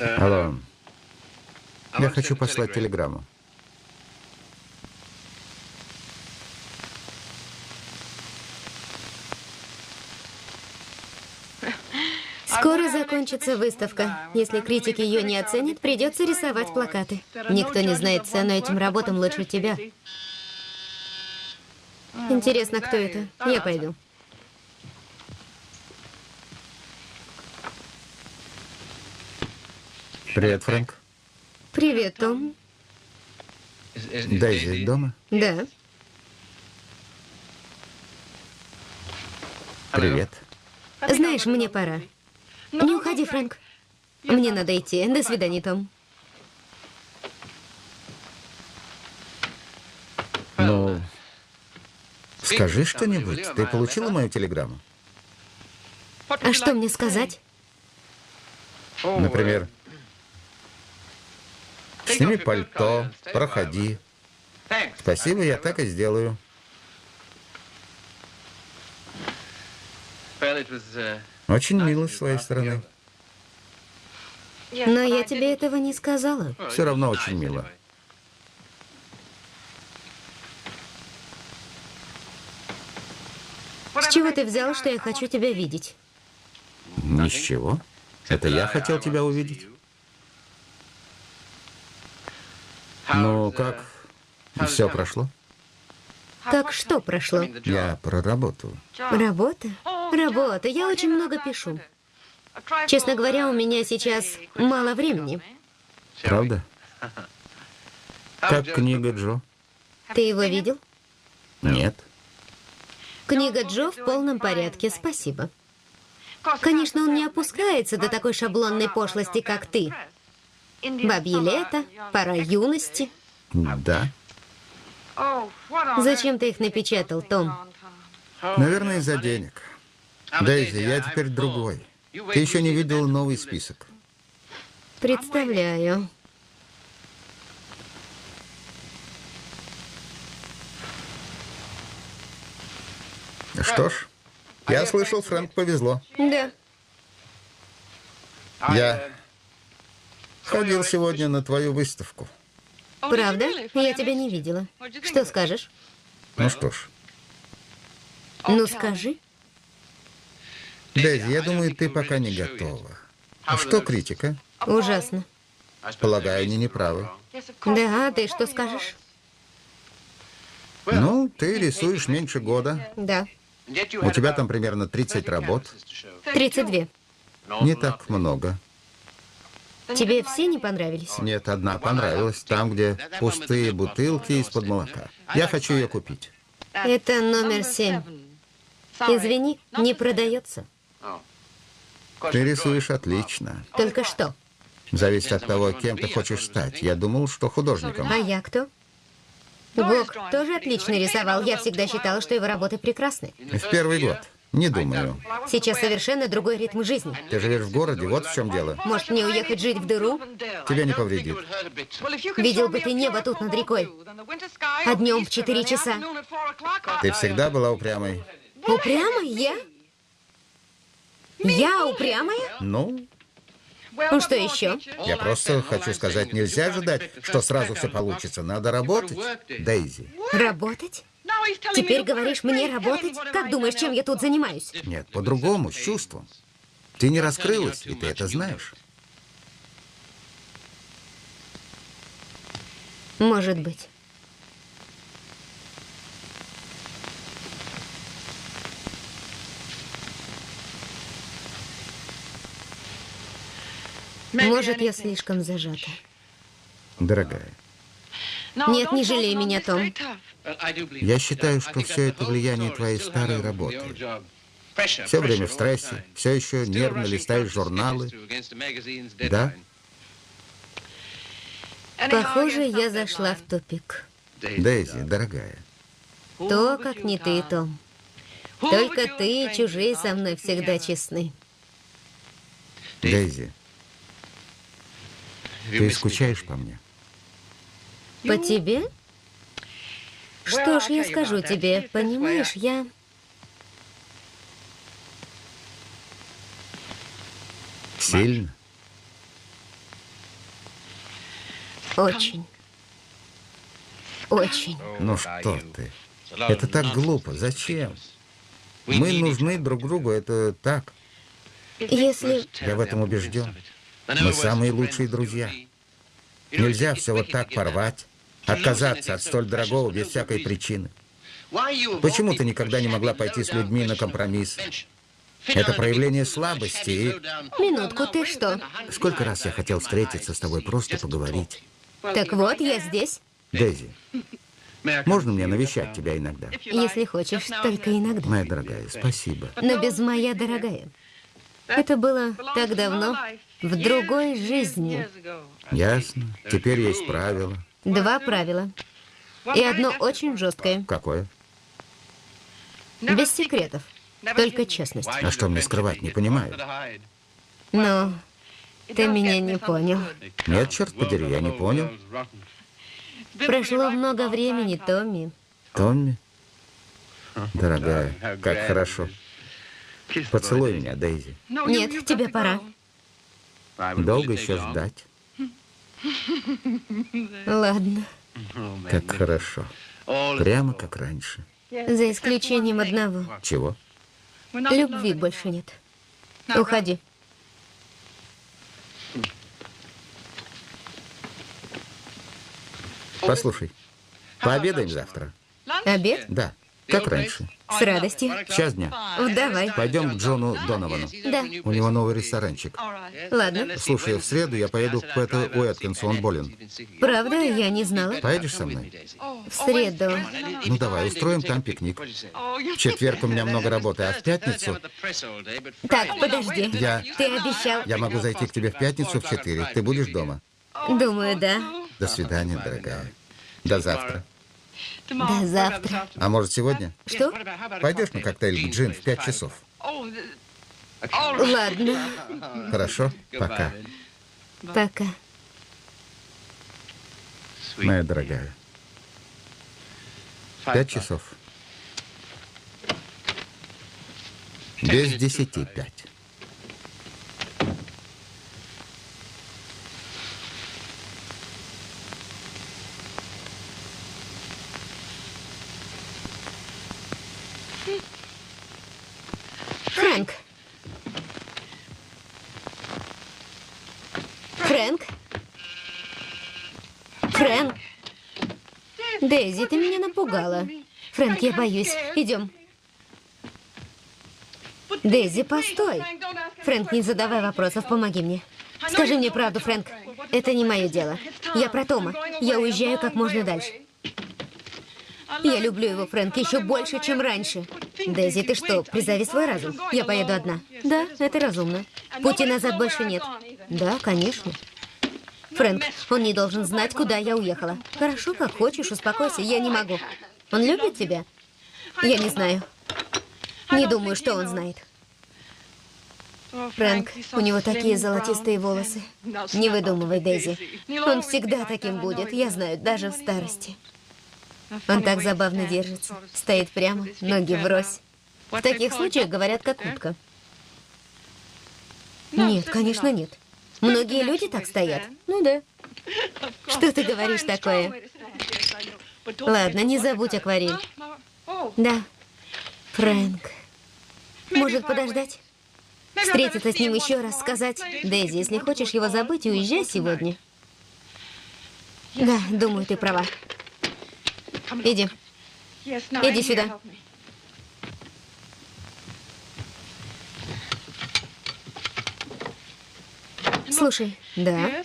Алло. Я хочу послать телеграмму. Скоро закончится выставка. Если критики ее не оценят, придется рисовать плакаты. Никто не знает цену этим работам лучше тебя. Интересно, кто это? Я пойду. Привет, Фрэнк. Привет, Том. Дейзи дома? Да. Привет. Знаешь, мне пора. Не уходи, Фрэнк. Мне надо идти. До свидания, Том. Ну, скажи что-нибудь. Ты получила мою телеграмму? А что мне сказать? Например, сними пальто, проходи. Спасибо, я так и сделаю. Очень мило с твоей стороны. Но я тебе этого не сказала. Все равно очень мило. С чего ты взял, что я хочу тебя видеть? Ни с чего. Это я хотел тебя увидеть. Ну, как? Все прошло? Как что прошло? Я про работу. Работа? Работа. Я очень много пишу. Честно говоря, у меня сейчас мало времени. Правда? Как книга Джо? Ты его видел? Нет. Книга Джо в полном порядке, спасибо. Конечно, он не опускается до такой шаблонной пошлости, как ты. Бабье лето, пора юности. Да. Зачем ты их напечатал, Том? Наверное, из-за денег. Дейзи, я теперь другой. Ты еще не видел новый список. Представляю. Что ж, я слышал, Фрэнк повезло. Да. Я ходил сегодня на твою выставку. Правда? Я тебя не видела. Что скажешь? Ну что ж, Ну скажи. Дейзи, я думаю, ты пока не готова. А что критика? Ужасно. Полагаю, они не правы. Да, а ты что скажешь? Ну, ты рисуешь меньше года. Да. У тебя там примерно 30 работ. 32. Не так много. Тебе все не понравились? Нет, одна понравилась. Там, где пустые бутылки из-под молока. Я хочу ее купить. Это номер семь. Извини, не продается. Ты рисуешь отлично. Только что. Зависит от того, кем ты хочешь стать. Я думал, что художником. А я кто? Гог тоже отлично рисовал. Я всегда считала, что его работы прекрасны. В первый год. Не думаю. Сейчас совершенно другой ритм жизни. Ты живешь в городе, вот в чем дело. Может, мне уехать жить в дыру? Тебя не повредит. Видел бы ты небо тут над рекой. А днем в 4 часа. Ты всегда была упрямой. Упрямая я? Я упрямая? Ну, Ну что еще? я просто хочу сказать, нельзя ожидать, что сразу все получится. Надо работать, Дейзи. Работать? Теперь говоришь мне работать? Как думаешь, чем я тут занимаюсь? Нет, по-другому, с чувством. Ты не раскрылась, и ты это знаешь. Может быть. Может, я слишком зажата. Дорогая, Нет, не жалей меня, Том. я считаю, что все это влияние твоей старой работы. Все время в стрессе, все еще нервно листаешь журналы. Да? Похоже, я зашла в тупик. Дейзи, дорогая, То, как не ты, Том. Только ты и чужие со мной всегда честны. Дейзи, ты скучаешь по мне? По тебе? Что ж, я скажу тебе, понимаешь, я... Сильно? Очень. Очень. Ну что ты? Это так глупо. Зачем? Мы нужны друг другу, это так. Если... Я в этом убежден. Мы самые лучшие друзья. Нельзя все вот так порвать, отказаться от столь дорогого без всякой причины. Почему ты никогда не могла пойти с людьми на компромисс? Это проявление слабости и... Минутку, ты что? Сколько раз я хотел встретиться с тобой, просто поговорить. Так вот, я здесь. Дейзи, можно мне навещать тебя иногда? Если хочешь, только иногда. Моя дорогая, спасибо. Но без моя дорогая. Это было так давно, в другой жизни. Ясно. Теперь есть правила. Два правила. И одно очень жесткое. Какое? Без секретов. Только честность. А что мне скрывать, не понимаю. Но ты меня не понял. Нет, черт подери, я не понял. Прошло много времени, Томми. Томми? Дорогая, как хорошо. Поцелуй меня, Дейзи. Нет, тебе пора. Долго еще ждать? Ладно. Как хорошо. Прямо как раньше. За исключением одного. Чего? Любви больше нет. Уходи. Послушай, пообедаем завтра? Обед? Да, как раньше. С радостью. Час дня. Давай. Пойдем к Джону Доновану. Да. У него новый ресторанчик. Ладно. Слушай, в среду я поеду к Пэту Уэткинсу, он болен. Правда, я не знала. Поедешь со мной? В среду. Ну давай, устроим там пикник. В четверг у меня много работы, а в пятницу Так, подожди. Я- Ты обещал. я могу зайти к тебе в пятницу в четыре. Ты будешь дома? Думаю, да. До свидания, дорогая. До завтра. До завтра. А может, сегодня? Что? Пойдешь на коктейль к Джин в пять часов? Ладно. Хорошо? Пока. Пока. Моя дорогая. Пять часов. Без десяти пять. Фрэнк. Фрэнк. Фрэнк. Дейзи, ты меня напугала. Фрэнк, я боюсь. Идем. Дейзи, постой. Фрэнк, не задавай вопросов, помоги мне. Скажи мне правду, Фрэнк. Это не мое дело. Я про Тома. Я уезжаю как можно дальше. Я люблю его, Фрэнк, еще больше, чем раньше. Дейзи, ты что, призови свой разум. Я поеду одна. Да, это разумно. Пути назад больше нет. Да, конечно. Фрэнк, он не должен знать, куда я уехала. Хорошо, как хочешь, успокойся, я не могу. Он любит тебя? Я не знаю. Не думаю, что он знает. Фрэнк, у него такие золотистые волосы. Не выдумывай, Дейзи. Он всегда таким будет, я знаю, даже в старости. Он так забавно держится. Стоит прямо, ноги врозь. В таких случаях говорят, как утка. Нет, конечно, нет. Многие люди так стоят. Ну да. Что ты говоришь такое? Ладно, не забудь акварель. Да. Фрэнк. Может подождать? Встретиться с ним еще раз, сказать, Дейзи, если хочешь его забыть, уезжай сегодня. Да, думаю, ты права. Иди. Иди сюда. Слушай, да.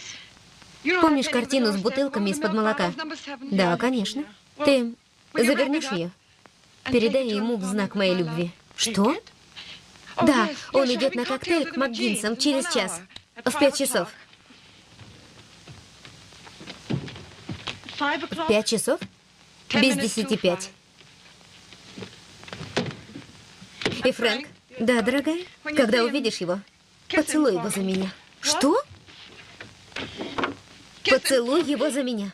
Помнишь картину с бутылками из-под молока? Да, конечно. Ты завернешь ее? Передай ему в знак моей любви. Что? Да, он идет на коктейль к МакГинсам через час. В пять часов. В пять часов? Без десяти пять. И Фрэнк? Да, дорогая? Когда увидишь его, поцелуй его за меня. Что? Поцелуй его за меня.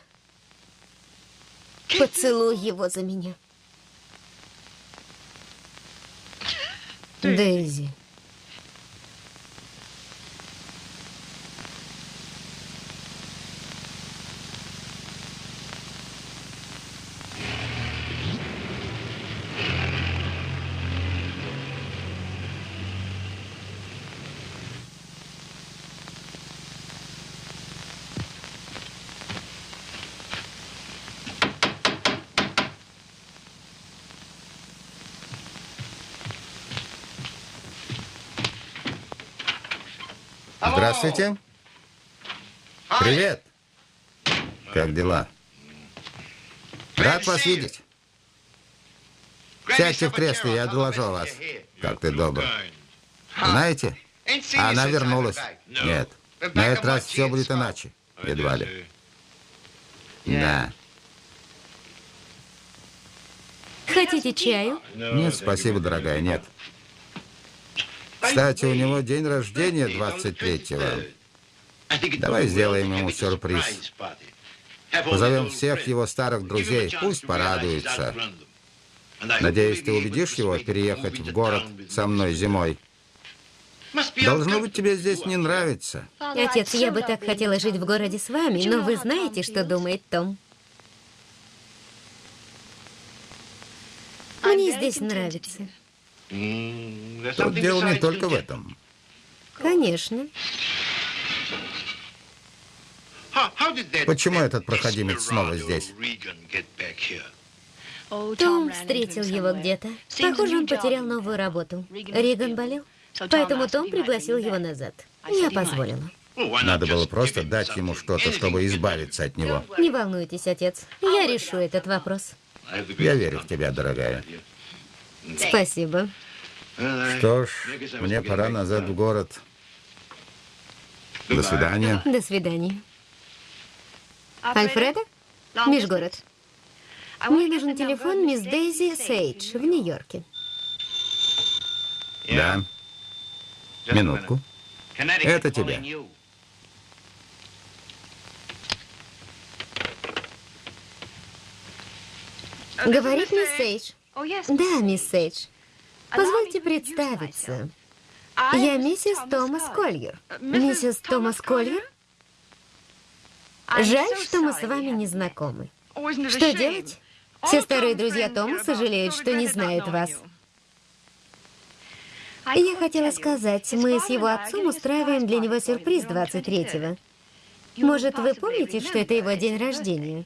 Поцелуй его за меня. Дейзи. Здравствуйте. Привет. Как дела? Рад вас видеть. Сядьте в кресло, я доложу вас. Как ты добр. Знаете, она вернулась. Нет, на этот раз все будет иначе. Едва ли. Да. Хотите чаю? Нет, спасибо, дорогая, нет. Кстати, у него день рождения 23-го. Давай сделаем ему сюрприз. Позовем всех его старых друзей, пусть порадуется. Надеюсь, ты убедишь его переехать в город со мной зимой. Должно быть, тебе здесь не нравится. Отец, я бы так хотела жить в городе с вами, но вы знаете, что думает Том. Мне здесь нравится. Тут дело не только в этом. Конечно. Почему этот проходимец снова здесь? Том встретил его где-то. Похоже, он потерял новую работу. Риган болел, поэтому Том пригласил его назад. Я позволила. Надо было просто дать ему что-то, чтобы избавиться от него. Не волнуйтесь, отец. Я решу этот вопрос. Я верю в тебя, дорогая. Спасибо. Что ж, мне пора назад в город. До свидания. До свидания. Альфреда? Межгород. Мне нужен телефон мисс Дейзи Сейдж в Нью-Йорке. Да. Минутку. Это тебе. Говорит мисс Сейдж. Да, мисс Сейдж. Позвольте представиться. Я миссис Томас Кольер. Миссис Томас Кольер? Жаль, что мы с вами не знакомы. Что делать? Все старые друзья Тома сожалеют, что не знают вас. Я хотела сказать, мы с его отцом устраиваем для него сюрприз 23-го. Может, вы помните, что это его день рождения?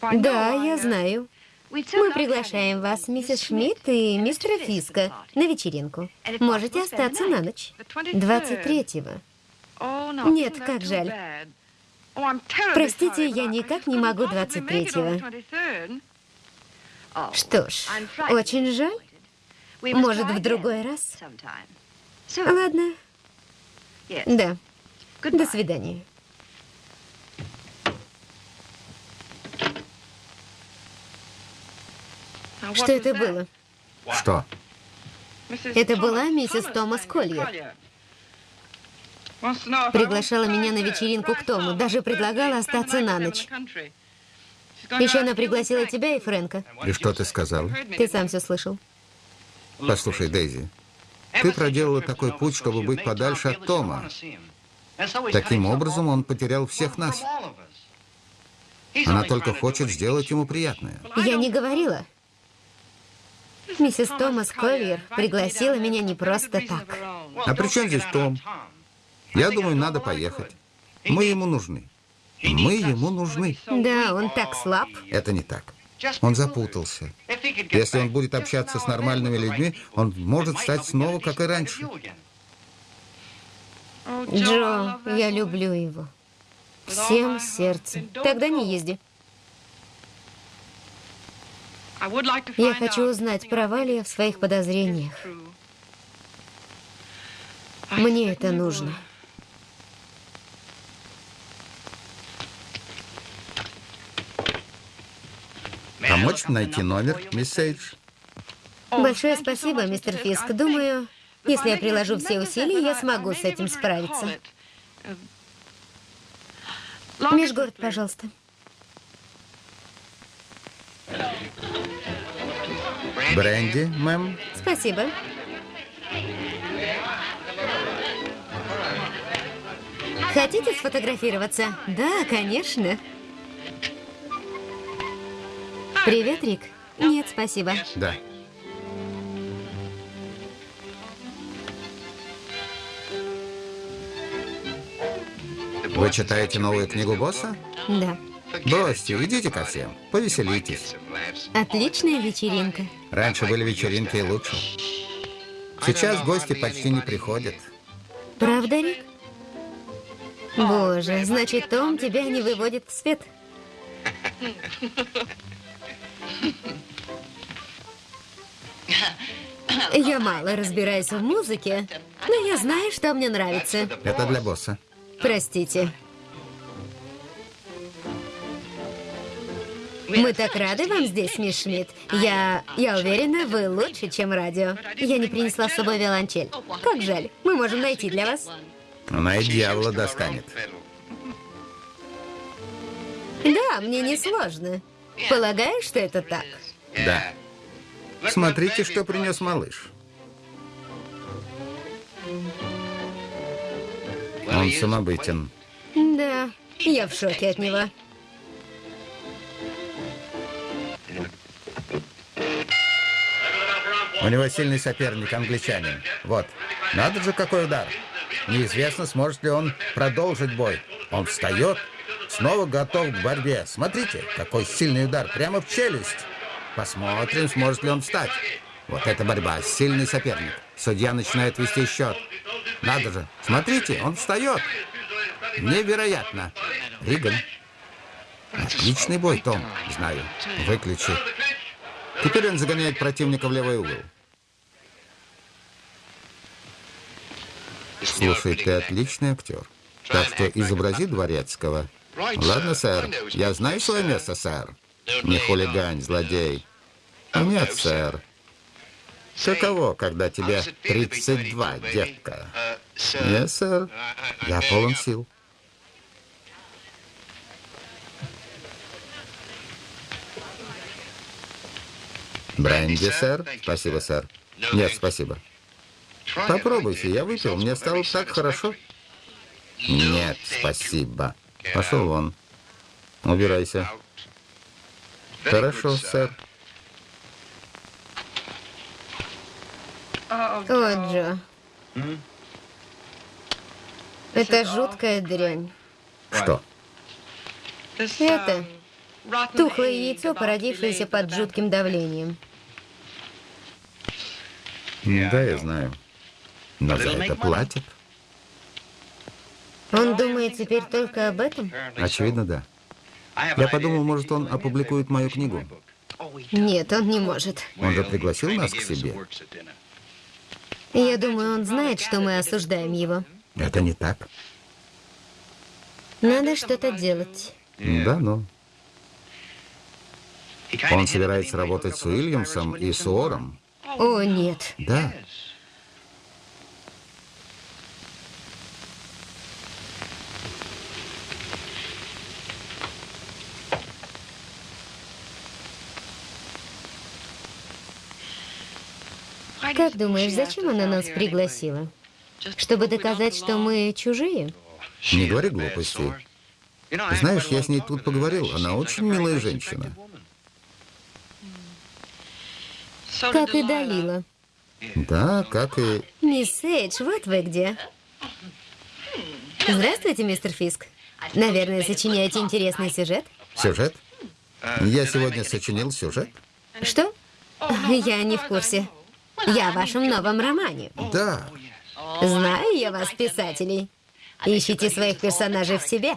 Да, я знаю. Мы приглашаем вас, миссис Шмидт и мистера Фиска, на вечеринку. Можете остаться на ночь. 23-го. Нет, как жаль. Простите, я никак не могу 23-го. Что ж, очень жаль. Может, в другой раз? Ладно. Да. До свидания. Что это было? Что? Это была миссис Томас Кольер. Приглашала меня на вечеринку к Тому, даже предлагала остаться на ночь. Еще она пригласила тебя и Фрэнка. И что ты сказал? Ты сам все слышал. Послушай, Дейзи, ты проделала такой путь, чтобы быть подальше от Тома. Таким образом, он потерял всех нас. Она только хочет сделать ему приятное. Я не говорила. Миссис Томас Кольер пригласила меня не просто так. А при чем здесь Том? Я думаю, надо поехать. Мы ему нужны. Мы ему нужны. Да, он так слаб. Это не так. Он запутался. Если он будет общаться с нормальными людьми, он может стать снова, как и раньше. Джо, я люблю его. Всем сердцем. Тогда не езди. Я хочу узнать, права ли я в своих подозрениях. Мне это нужно. Помочь найти номер, мисс Сейдж? Большое спасибо, мистер Фиск. Думаю, если я приложу все усилия, я смогу с этим справиться. Межгород, пожалуйста. Бренди, мэм? Спасибо. Хотите сфотографироваться? Да, конечно. Привет, Рик. Нет, спасибо. Да. Вы читаете новую книгу босса? Да. Бросьте, идите ко всем, повеселитесь. Отличная вечеринка. Раньше были вечеринки и лучше. Сейчас гости почти не приходят. Правда, Рик? Боже, значит, Том тебя не выводит в свет. Я мало разбираюсь в музыке, но я знаю, что мне нравится. Это для босса. Простите. Мы так рады вам здесь, мисс Шмидт. Я, я уверена, вы лучше, чем радио. Я не принесла с собой виолончель. Как жаль. Мы можем найти для вас. Она и дьявола достанет. Да, мне не сложно. Полагаю, что это так. Да. Смотрите, что принес малыш. Он самобытен. Да, я в шоке от него. У него сильный соперник, англичанин. Вот. Надо же, какой удар. Неизвестно, сможет ли он продолжить бой. Он встает, снова готов к борьбе. Смотрите, какой сильный удар, прямо в челюсть. Посмотрим, сможет ли он встать. Вот эта борьба, сильный соперник. Судья начинает вести счет. Надо же, смотрите, он встает. Невероятно. Риган. Отличный бой, Том. Знаю. Выключи. Теперь он загоняет противника в левый угол. Слушай, ты отличный актер. Так что изобрази дворецкого. Ладно, сэр. Я знаю свое место, сэр. Не хулигань, злодей. Нет, сэр. Каково, когда тебе 32, детка? Нет, сэр. Я полон сил. Бренди, сэр? Спасибо, сэр. Нет, спасибо. Попробуйте, я выпил, мне стало так хорошо. Нет, спасибо. Пошел вон. Убирайся. Хорошо, сэр. О, Джо. Это жуткая дрянь. Что? Это тухлое яйцо, породившееся под жутким давлением. Да, я знаю. Но за это платят. Он думает теперь только об этом? Очевидно, да. Я подумал, может, он опубликует мою книгу. Нет, он не может. Он же пригласил нас к себе. Я думаю, он знает, что мы осуждаем его. Это не так. Надо что-то делать. Да, ну. Он собирается работать с Уильямсом и с Уором. О, нет. Да. Как думаешь, зачем она нас пригласила? Чтобы доказать, что мы чужие? Не говори глупостей. Знаешь, я с ней тут поговорил. Она очень милая женщина. Как и Далила. Да, как и... Мисс Эйдж, вот вы где. Здравствуйте, мистер Фиск. Наверное, сочиняете интересный сюжет? Сюжет? Я сегодня сочинил сюжет. Что? Я не в курсе. Я в вашем новом романе. Да. Знаю я вас, писателей. Ищите своих персонажей в себе.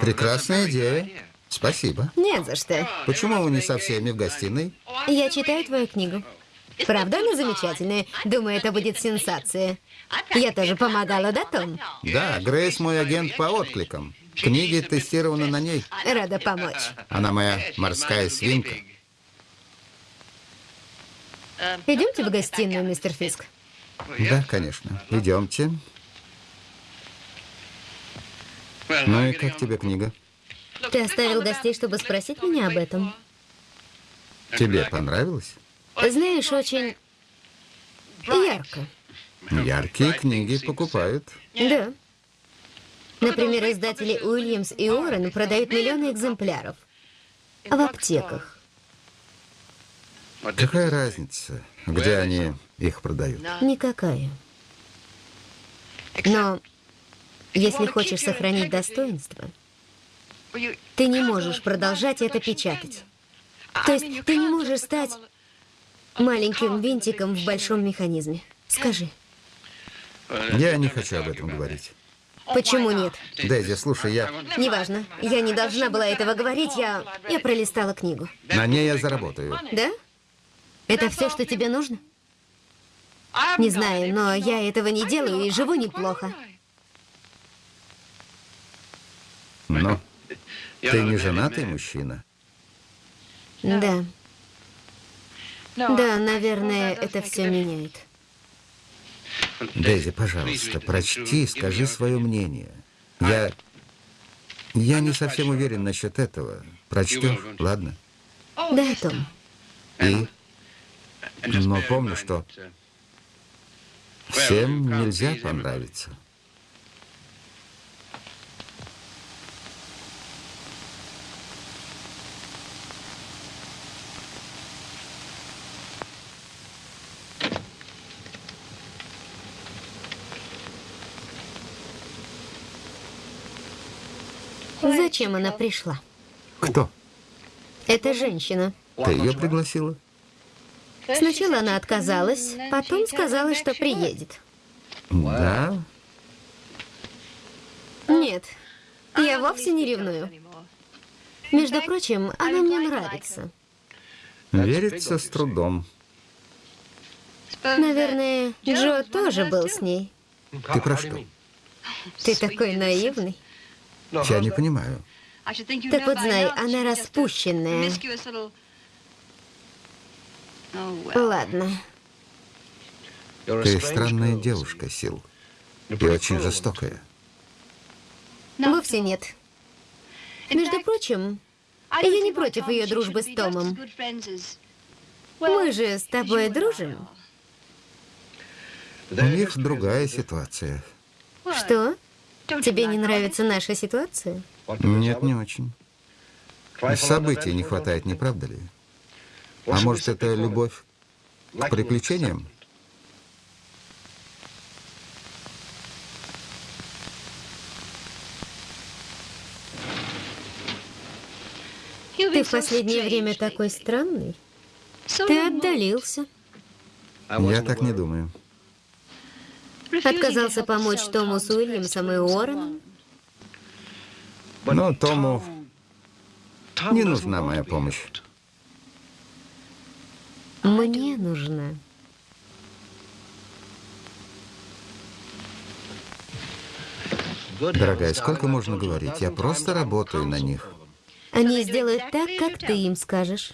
Прекрасная идея. Спасибо. Нет за что. Почему вы не со всеми в гостиной? Я читаю твою книгу. Правда, она замечательная. Думаю, это будет сенсация. Я тоже помогала, да, Том? Да, Грейс мой агент по откликам. Книги тестированы на ней. Рада помочь. Она моя морская свинка. Идемте в гостиную, мистер Фиск. Да, конечно. Идемте. Ну и как тебе книга? Ты оставил гостей, чтобы спросить меня об этом? Тебе понравилось? Знаешь, очень ярко. Яркие книги покупают. Да. Например, издатели Уильямс и Уоррен продают миллионы экземпляров. В аптеках. Какая разница, где они их продают? Никакая. Но если хочешь сохранить достоинство, ты не можешь продолжать это печатать. То есть ты не можешь стать маленьким винтиком в большом механизме. Скажи. Я не хочу об этом говорить. Почему нет? Дейзи, слушай, я... Неважно. Я не должна была этого говорить, я... Я пролистала книгу. На ней я заработаю. Да? Это все, что тебе нужно? Не знаю, но я этого не делаю и живу неплохо. Но ты не женатый мужчина. Да. Да, наверное, это все меняет. Дейзи, пожалуйста, прочти, скажи свое мнение. Я... Я не совсем уверен насчет этого. Прочтешь, ладно? Да, Том. И... Но помню, что всем нельзя понравиться. Зачем она пришла? Кто? Это женщина. Ты ее пригласила? Сначала она отказалась, потом сказала, что приедет. Да? Нет, я вовсе не ревную. Между прочим, она мне нравится. Верится с трудом. Наверное, Джо тоже был с ней. Ты про что? Ты такой наивный. Я не понимаю. Так вот, знай, она распущенная. Ладно. Ты странная девушка, Сил. И очень жестокая. Вовсе нет. Между прочим, я не против ее дружбы с Томом. Мы же с тобой дружим. У них другая ситуация. Что? Тебе не нравится наша ситуация? Нет, не очень. Событий не хватает, не правда ли? А может, это любовь к приключениям? Ты в последнее время такой странный. Ты отдалился. Я так не думаю. Отказался помочь Тому с Уильямсом и Уорреном. Но Тому не нужна моя помощь. Мне нужна. Дорогая, сколько можно говорить? Я просто работаю на них. Они сделают так, как ты им скажешь.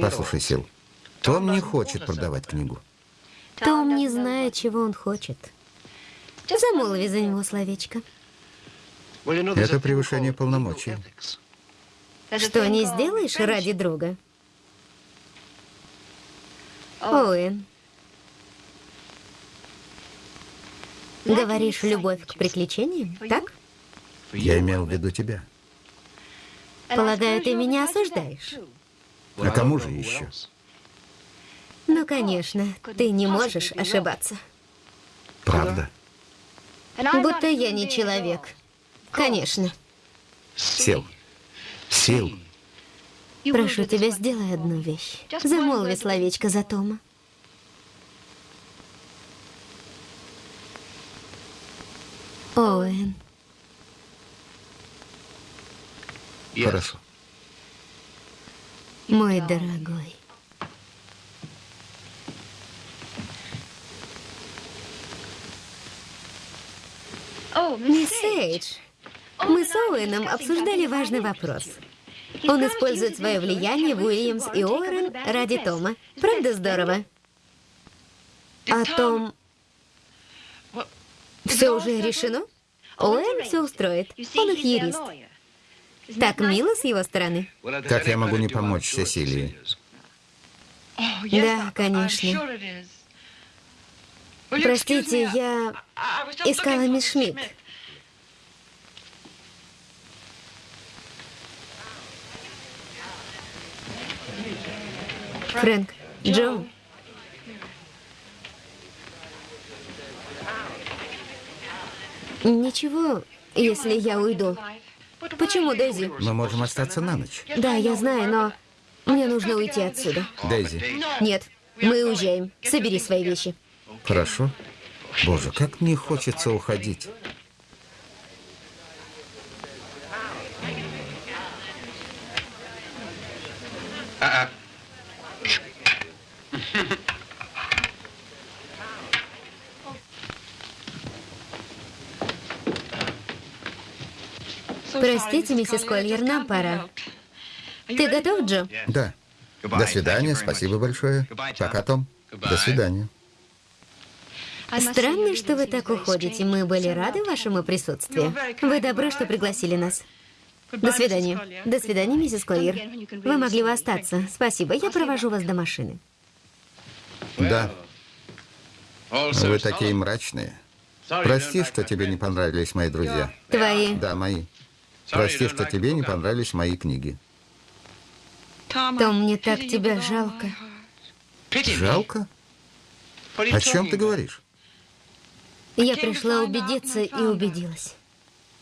Послушай, Сил, Том не хочет продавать книгу. Том не знает, чего он хочет. Замолви за него словечко. Это превышение полномочий. Что не сделаешь ради друга? Оуэн. Говоришь, любовь к приключениям, так? Я имел в виду тебя. Полагаю, ты меня осуждаешь? А кому же еще? Ну, конечно, ты не можешь ошибаться. Правда? Будто я не человек. Конечно. Сил. Сил. Прошу тебя, сделай одну вещь. Замолви словечко за Тома. Оуэн, Хорошо. мой дорогой. Мисс Эйдж, мы с Оуэном обсуждали важный вопрос. Он использует свое влияние Уильямс и Уоррен ради Тома. Правда здорово? А Том... Все уже решено? Оуэн все устроит. Он их юрист. Так мило с его стороны. Как я могу не помочь Сесилии? Да, конечно. Простите, я искала мисс Шмидт. Фрэнк, Джо. Ничего, если я уйду. Почему, Дейзи? Мы можем остаться на ночь. Да, я знаю, но мне нужно уйти отсюда. Дейзи. Нет, мы уезжаем. Собери свои вещи. Хорошо. Боже, как мне хочется уходить. Простите, миссис Кольер, нам пора. Ты готов, Джо? Да. До свидания, спасибо большое. Пока, Том. До свидания. Странно, что вы так уходите. Мы были рады вашему присутствию. Вы добры, что пригласили нас. До свидания. До свидания, миссис Кольер. Вы могли бы остаться. Спасибо, я провожу вас до машины. Да. Вы такие мрачные. Прости, что тебе не понравились мои друзья. Твои. Да, мои. Прости, что тебе не понравились мои книги. Том, мне так тебя жалко. Жалко? О чем ты говоришь? Я пришла убедиться и убедилась.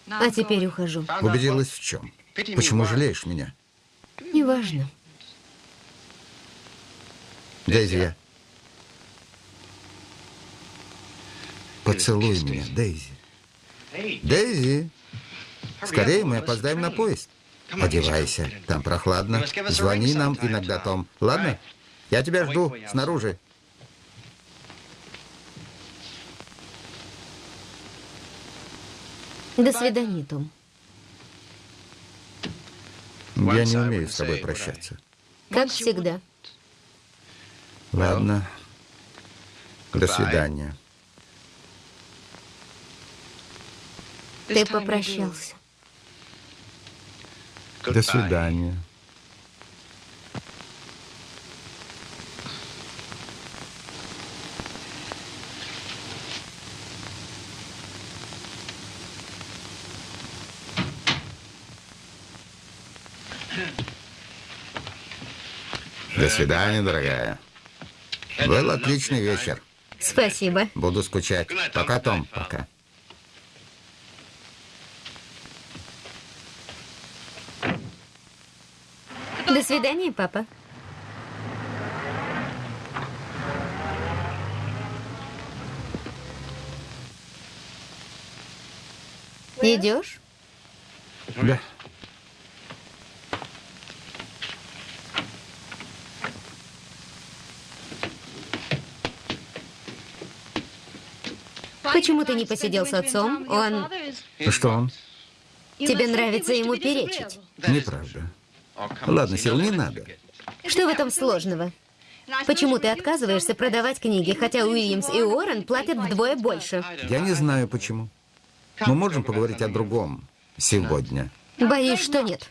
А теперь ухожу. Убедилась в чем? Почему жалеешь меня? Неважно. Дейзи, я... Поцелуй меня, Дейзи. Дейзи! Скорее, мы опоздаем на поезд. Одевайся, там прохладно. Звони нам иногда, Том. Ладно? Я тебя жду снаружи. До свидания, Том. Я не умею с тобой прощаться. Как всегда. Ладно. До свидания. Ты попрощался. До свидания. До свидания, дорогая. Был отличный вечер. Спасибо. Буду скучать. Пока, Том. Пока. Свидания, папа. Идешь? Да. Почему ты не посидел с отцом? Он... Что он? Тебе нравится ему перечить. Неправда. Ладно, Сил, не надо. Что в этом сложного? Почему ты отказываешься продавать книги, хотя Уильямс и Уоррен платят вдвое больше? Я не знаю, почему. Мы можем поговорить о другом сегодня. Боюсь, что нет.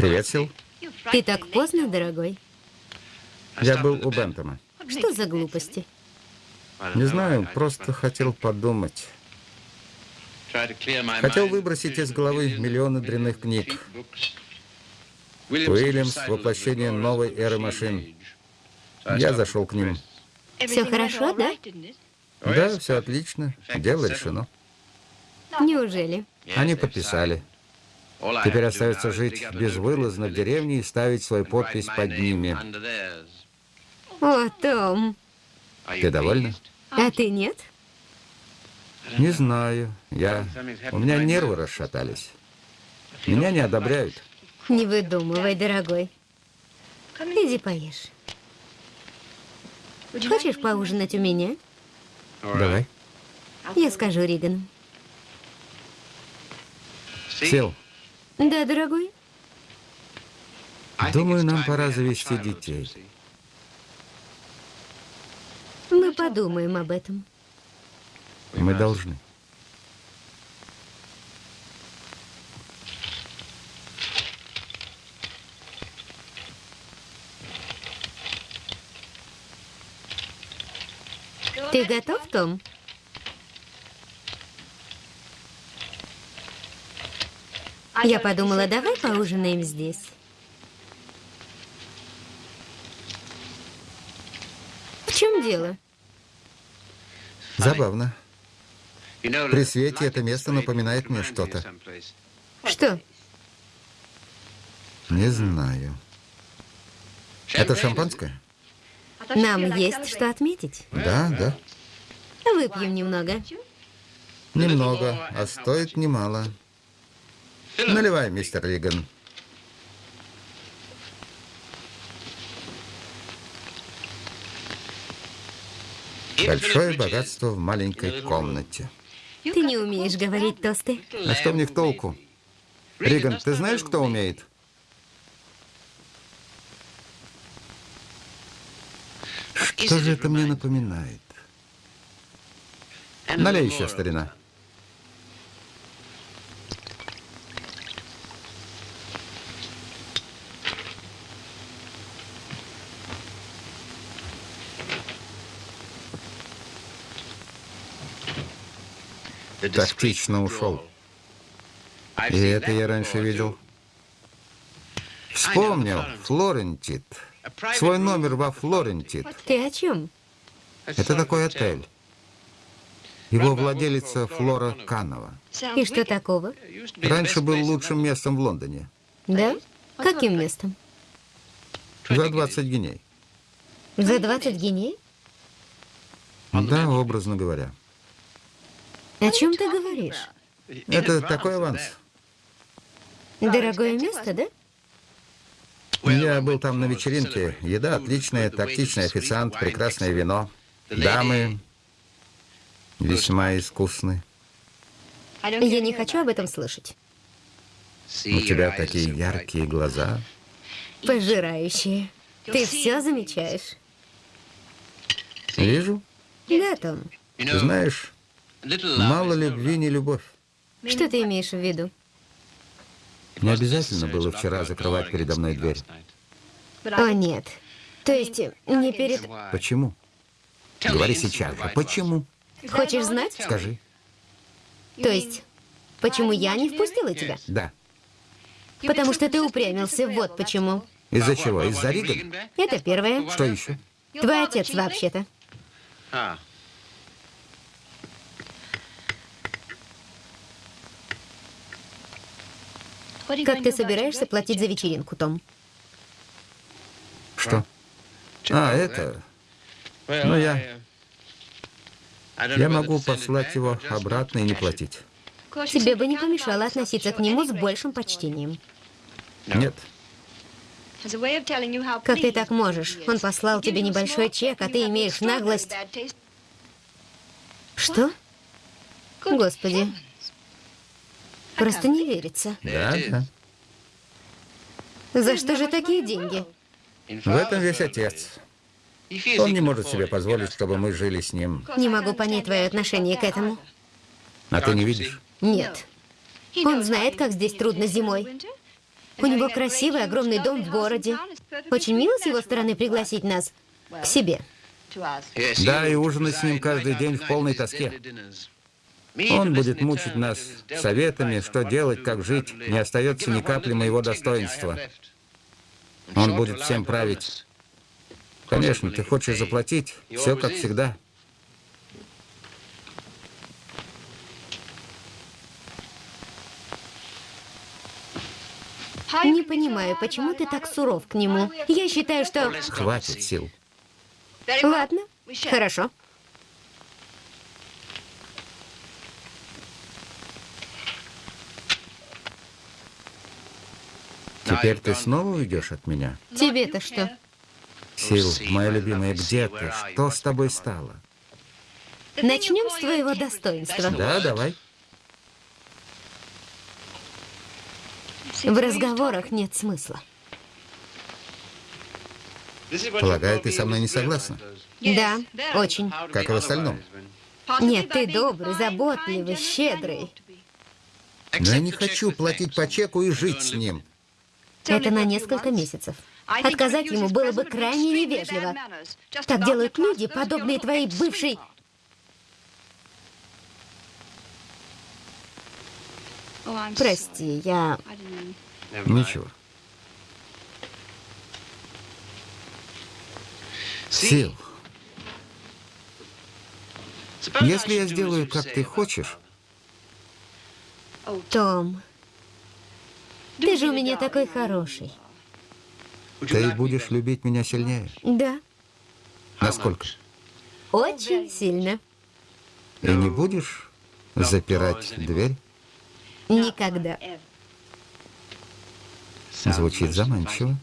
Привет, Сил. Ты так поздно, дорогой. Я был у Бентома. Что за глупости? Не знаю, просто хотел подумать. Хотел выбросить из головы миллионы дрянных книг. Уильямс — воплощение новой эры машин. Я зашел к ним. Все хорошо, да? Да, все отлично. Дело решено. Неужели? Они подписали. Теперь остается жить безвылазно в деревне и ставить свою подпись под ними. О, Том. Ты довольна? А ты нет? Не знаю. Я... У меня нервы расшатались. Меня не одобряют. Не выдумывай, дорогой. Иди поешь. Хочешь поужинать у меня? Давай. Я скажу Ригану. Сел. Да, дорогой? Думаю, нам пора завести детей. Мы подумаем об этом. Мы должны. Ты готов, Том? Я подумала, давай поужинаем здесь. В чем дело? Забавно. При свете это место напоминает мне что-то. Что? Не знаю. Это шампанское? Нам есть что отметить. Да, да. Выпьем немного. Немного, а стоит немало. Наливай, мистер Риган. Большое богатство в маленькой комнате. Ты не умеешь говорить тосты. А что мне в толку? Риган, ты знаешь, кто умеет? Что же это мне напоминает? Налей еще, старина. Тактично ушел. И это я раньше видел. Вспомнил, Флорентит. Свой номер во Флорентит. Ты о чем? Это такой отель. Его владелица Флора Канова. И что такого? Раньше был лучшим местом в Лондоне. Да? Каким местом? За 20 геней. За 20 геней? Да, образно говоря. О чем ты говоришь? Это такой аванс. Дорогое место, да? Я был там на вечеринке. Еда отличная, тактичный официант, прекрасное вино. Дамы весьма искусны. Я не хочу об этом слышать. У тебя такие яркие глаза. Пожирающие. Ты все замечаешь. Вижу. Да, Том. Знаешь, мало любви, не любовь. Что ты имеешь в виду? Не обязательно было вчера закрывать передо мной дверь. О, нет. То есть, не перед... Почему? Говори сейчас же. Почему? Хочешь знать? Скажи. То есть, почему я не впустила тебя? Да. Потому что ты упрямился, вот почему. Из-за чего? Из-за Риган? Это первое. Что еще? Твой отец вообще-то. Как ты собираешься платить за вечеринку, Том? Что? А, это... Ну, я... Я могу послать его обратно и не платить. Тебе бы не помешало относиться к нему с большим почтением. Нет. Как ты так можешь? Он послал тебе небольшой чек, а ты имеешь наглость... Что? Господи. Просто не верится. Да, да. За что же такие деньги? В этом весь отец. Он не может себе позволить, чтобы мы жили с ним. Не могу понять твое отношение к этому. А ты не видишь? Нет. Он знает, как здесь трудно зимой. У него красивый огромный дом в городе. Очень мило с его стороны пригласить нас к себе. Да, и ужинать с ним каждый день в полной тоске. Он будет мучить нас советами, что делать, как жить. Не остается ни капли моего достоинства. Он будет всем править. Конечно, ты хочешь заплатить, все как всегда. Не понимаю, почему ты так суров к нему. Я считаю, что... Хватит сил. Ладно, хорошо. Теперь ты снова уйдешь от меня? Тебе-то что? Сил, моя любимая, где ты? Что с тобой стало? Начнем с твоего достоинства. Да, давай. В разговорах нет смысла. Полагаю, ты со мной не согласна? Да, очень. Как и в остальном. Нет, ты добрый, заботливый, щедрый. Но я не хочу платить по чеку и жить с ним. Это на несколько месяцев. Отказать ему было бы крайне невежливо. Так делают люди, подобные твоей бывшей... Прости, я... Ничего. Если я сделаю, как ты хочешь, Том, ты же у меня такой хороший. ты будешь любить меня сильнее. Да, Насколько? очень сильно. И не будешь запирать дверь? Никогда. Звучит заманчиво.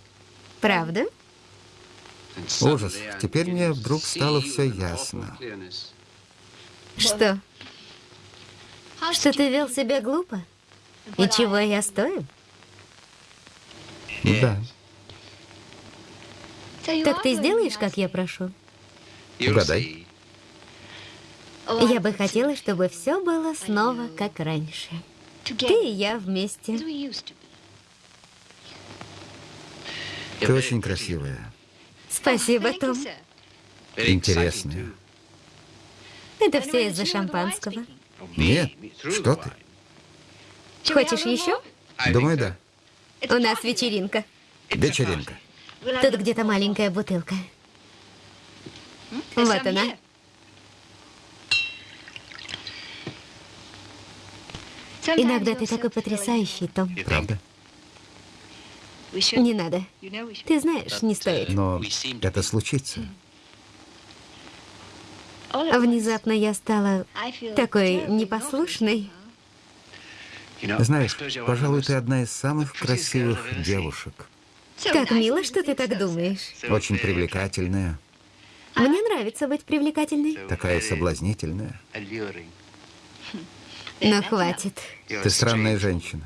Правда? Ужас. Теперь мне вдруг стало все ясно. Что? Что ты вел себя глупо? И чего я стою? Да. Так ты сделаешь, как я прошу? Угадай. Я бы хотела, чтобы все было снова как раньше. Ты и я вместе. Ты очень красивая. Спасибо, Том. Интересная. Это все из-за шампанского. Нет, что ты? Хочешь еще? Думаю, да. У нас вечеринка. Вечеринка. Тут где-то маленькая бутылка. Вот она. Иногда ты такой потрясающий, Том. Правда? Не надо. Ты знаешь, не стоит. Но это случится. Внезапно я стала такой непослушной. Знаешь, пожалуй, ты одна из самых красивых девушек. Как мило, что ты так думаешь. Очень привлекательная, Мне нравится быть привлекательной. такая соблазнительная. Но хватит. Ты странная женщина.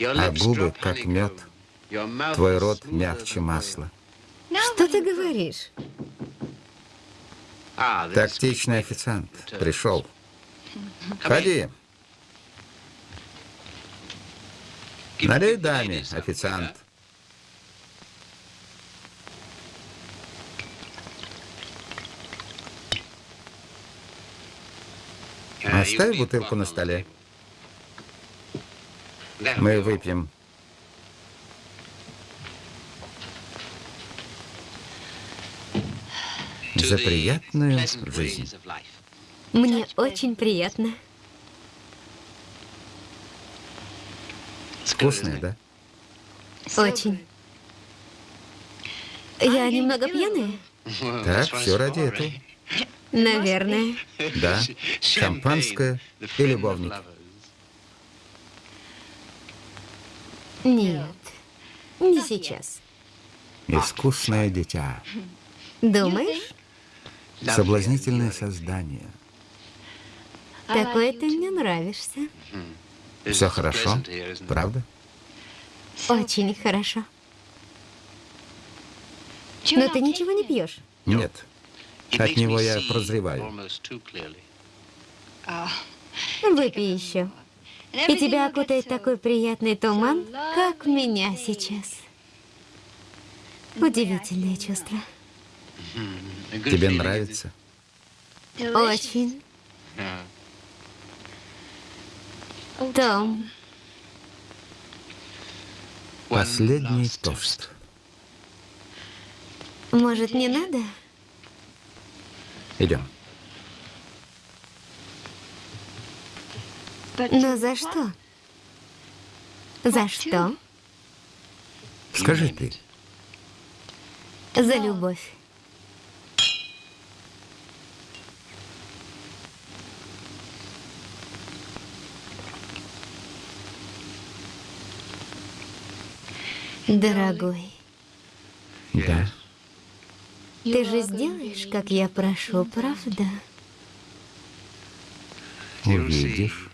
А губы, как мед. Твой рот мягче масла. Что ты говоришь? Тактичный официант пришел. Ходи. Налей даме, официант. Оставь бутылку на столе. Мы выпьем. За приятную жизнь. Мне очень приятно. Вкусная, да? Очень. Я немного пьяная? Так, все ради этого. Наверное. Да, шампанское и любовник. Нет, не сейчас. Искусное дитя. Думаешь? Соблазнительное создание. Такой ты мне нравишься. Все хорошо, правда? Очень хорошо. Но ты ничего не пьешь. Нет. От него я прозреваю. Выпей еще. И тебя окутает такой приятный туман, как меня сейчас. Удивительное чувство. Тебе нравится? Очень. Том, Последний тост. может, не надо? Идем. Но за что? За что? Скажи ты. За любовь. Дорогой, Да. ты же сделаешь, как я прошу, правда? Увидишь.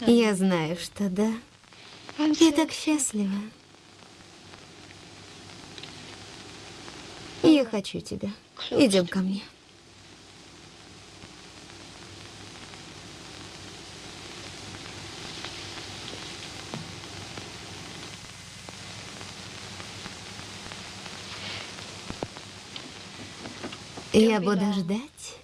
Я знаю, что да. Я так счастлива. Я хочу тебя. Идем ко мне. Я буду ждать.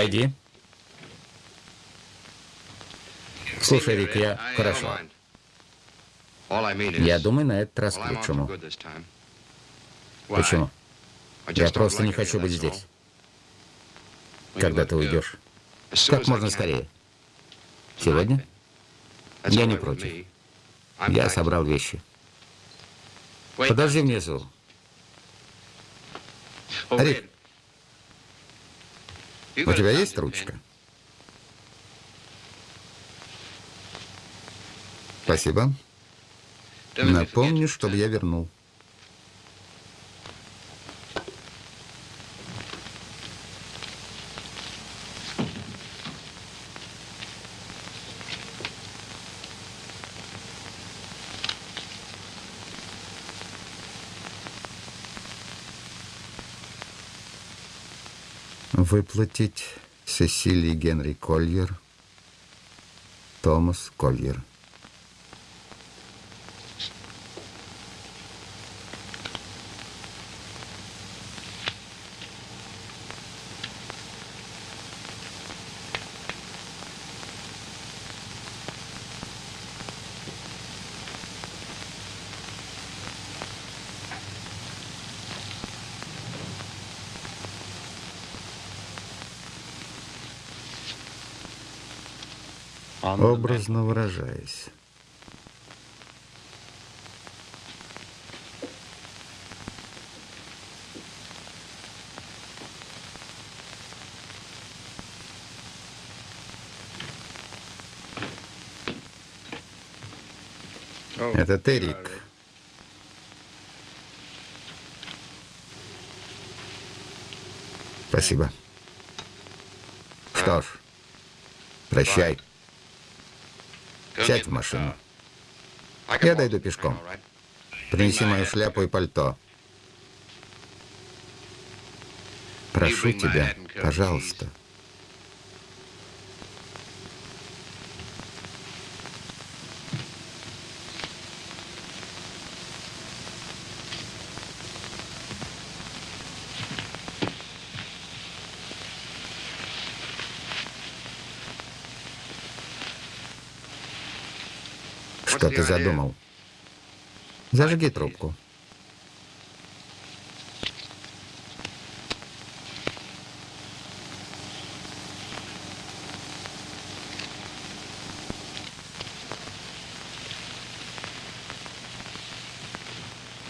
Войди. Слушай, Рик, я... Хорошо. Я думаю, на этот раз к лучшему. Почему? Я просто не хочу быть здесь. Когда ты уйдешь? Как можно скорее. Сегодня? Я не против. Я собрал вещи. Подожди внизу. Рик, у тебя есть ручка? Спасибо. Напомни, чтобы я вернул. Выплатить Сесилии Генри Кольер, Томас Кольер. Образно выражаясь. Это Терик. Спасибо. Что ж, прощай. Сядь в машину. Я дойду пешком. Принеси мою шляпу и пальто. Прошу тебя, пожалуйста. Что ты задумал? Зажги трубку.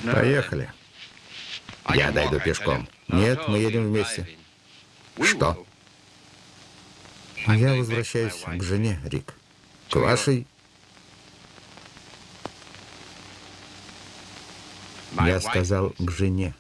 Поехали. Я дойду пешком. Нет, мы едем вместе. Что? Я возвращаюсь к жене, Рик. К вашей Я сказал к жене.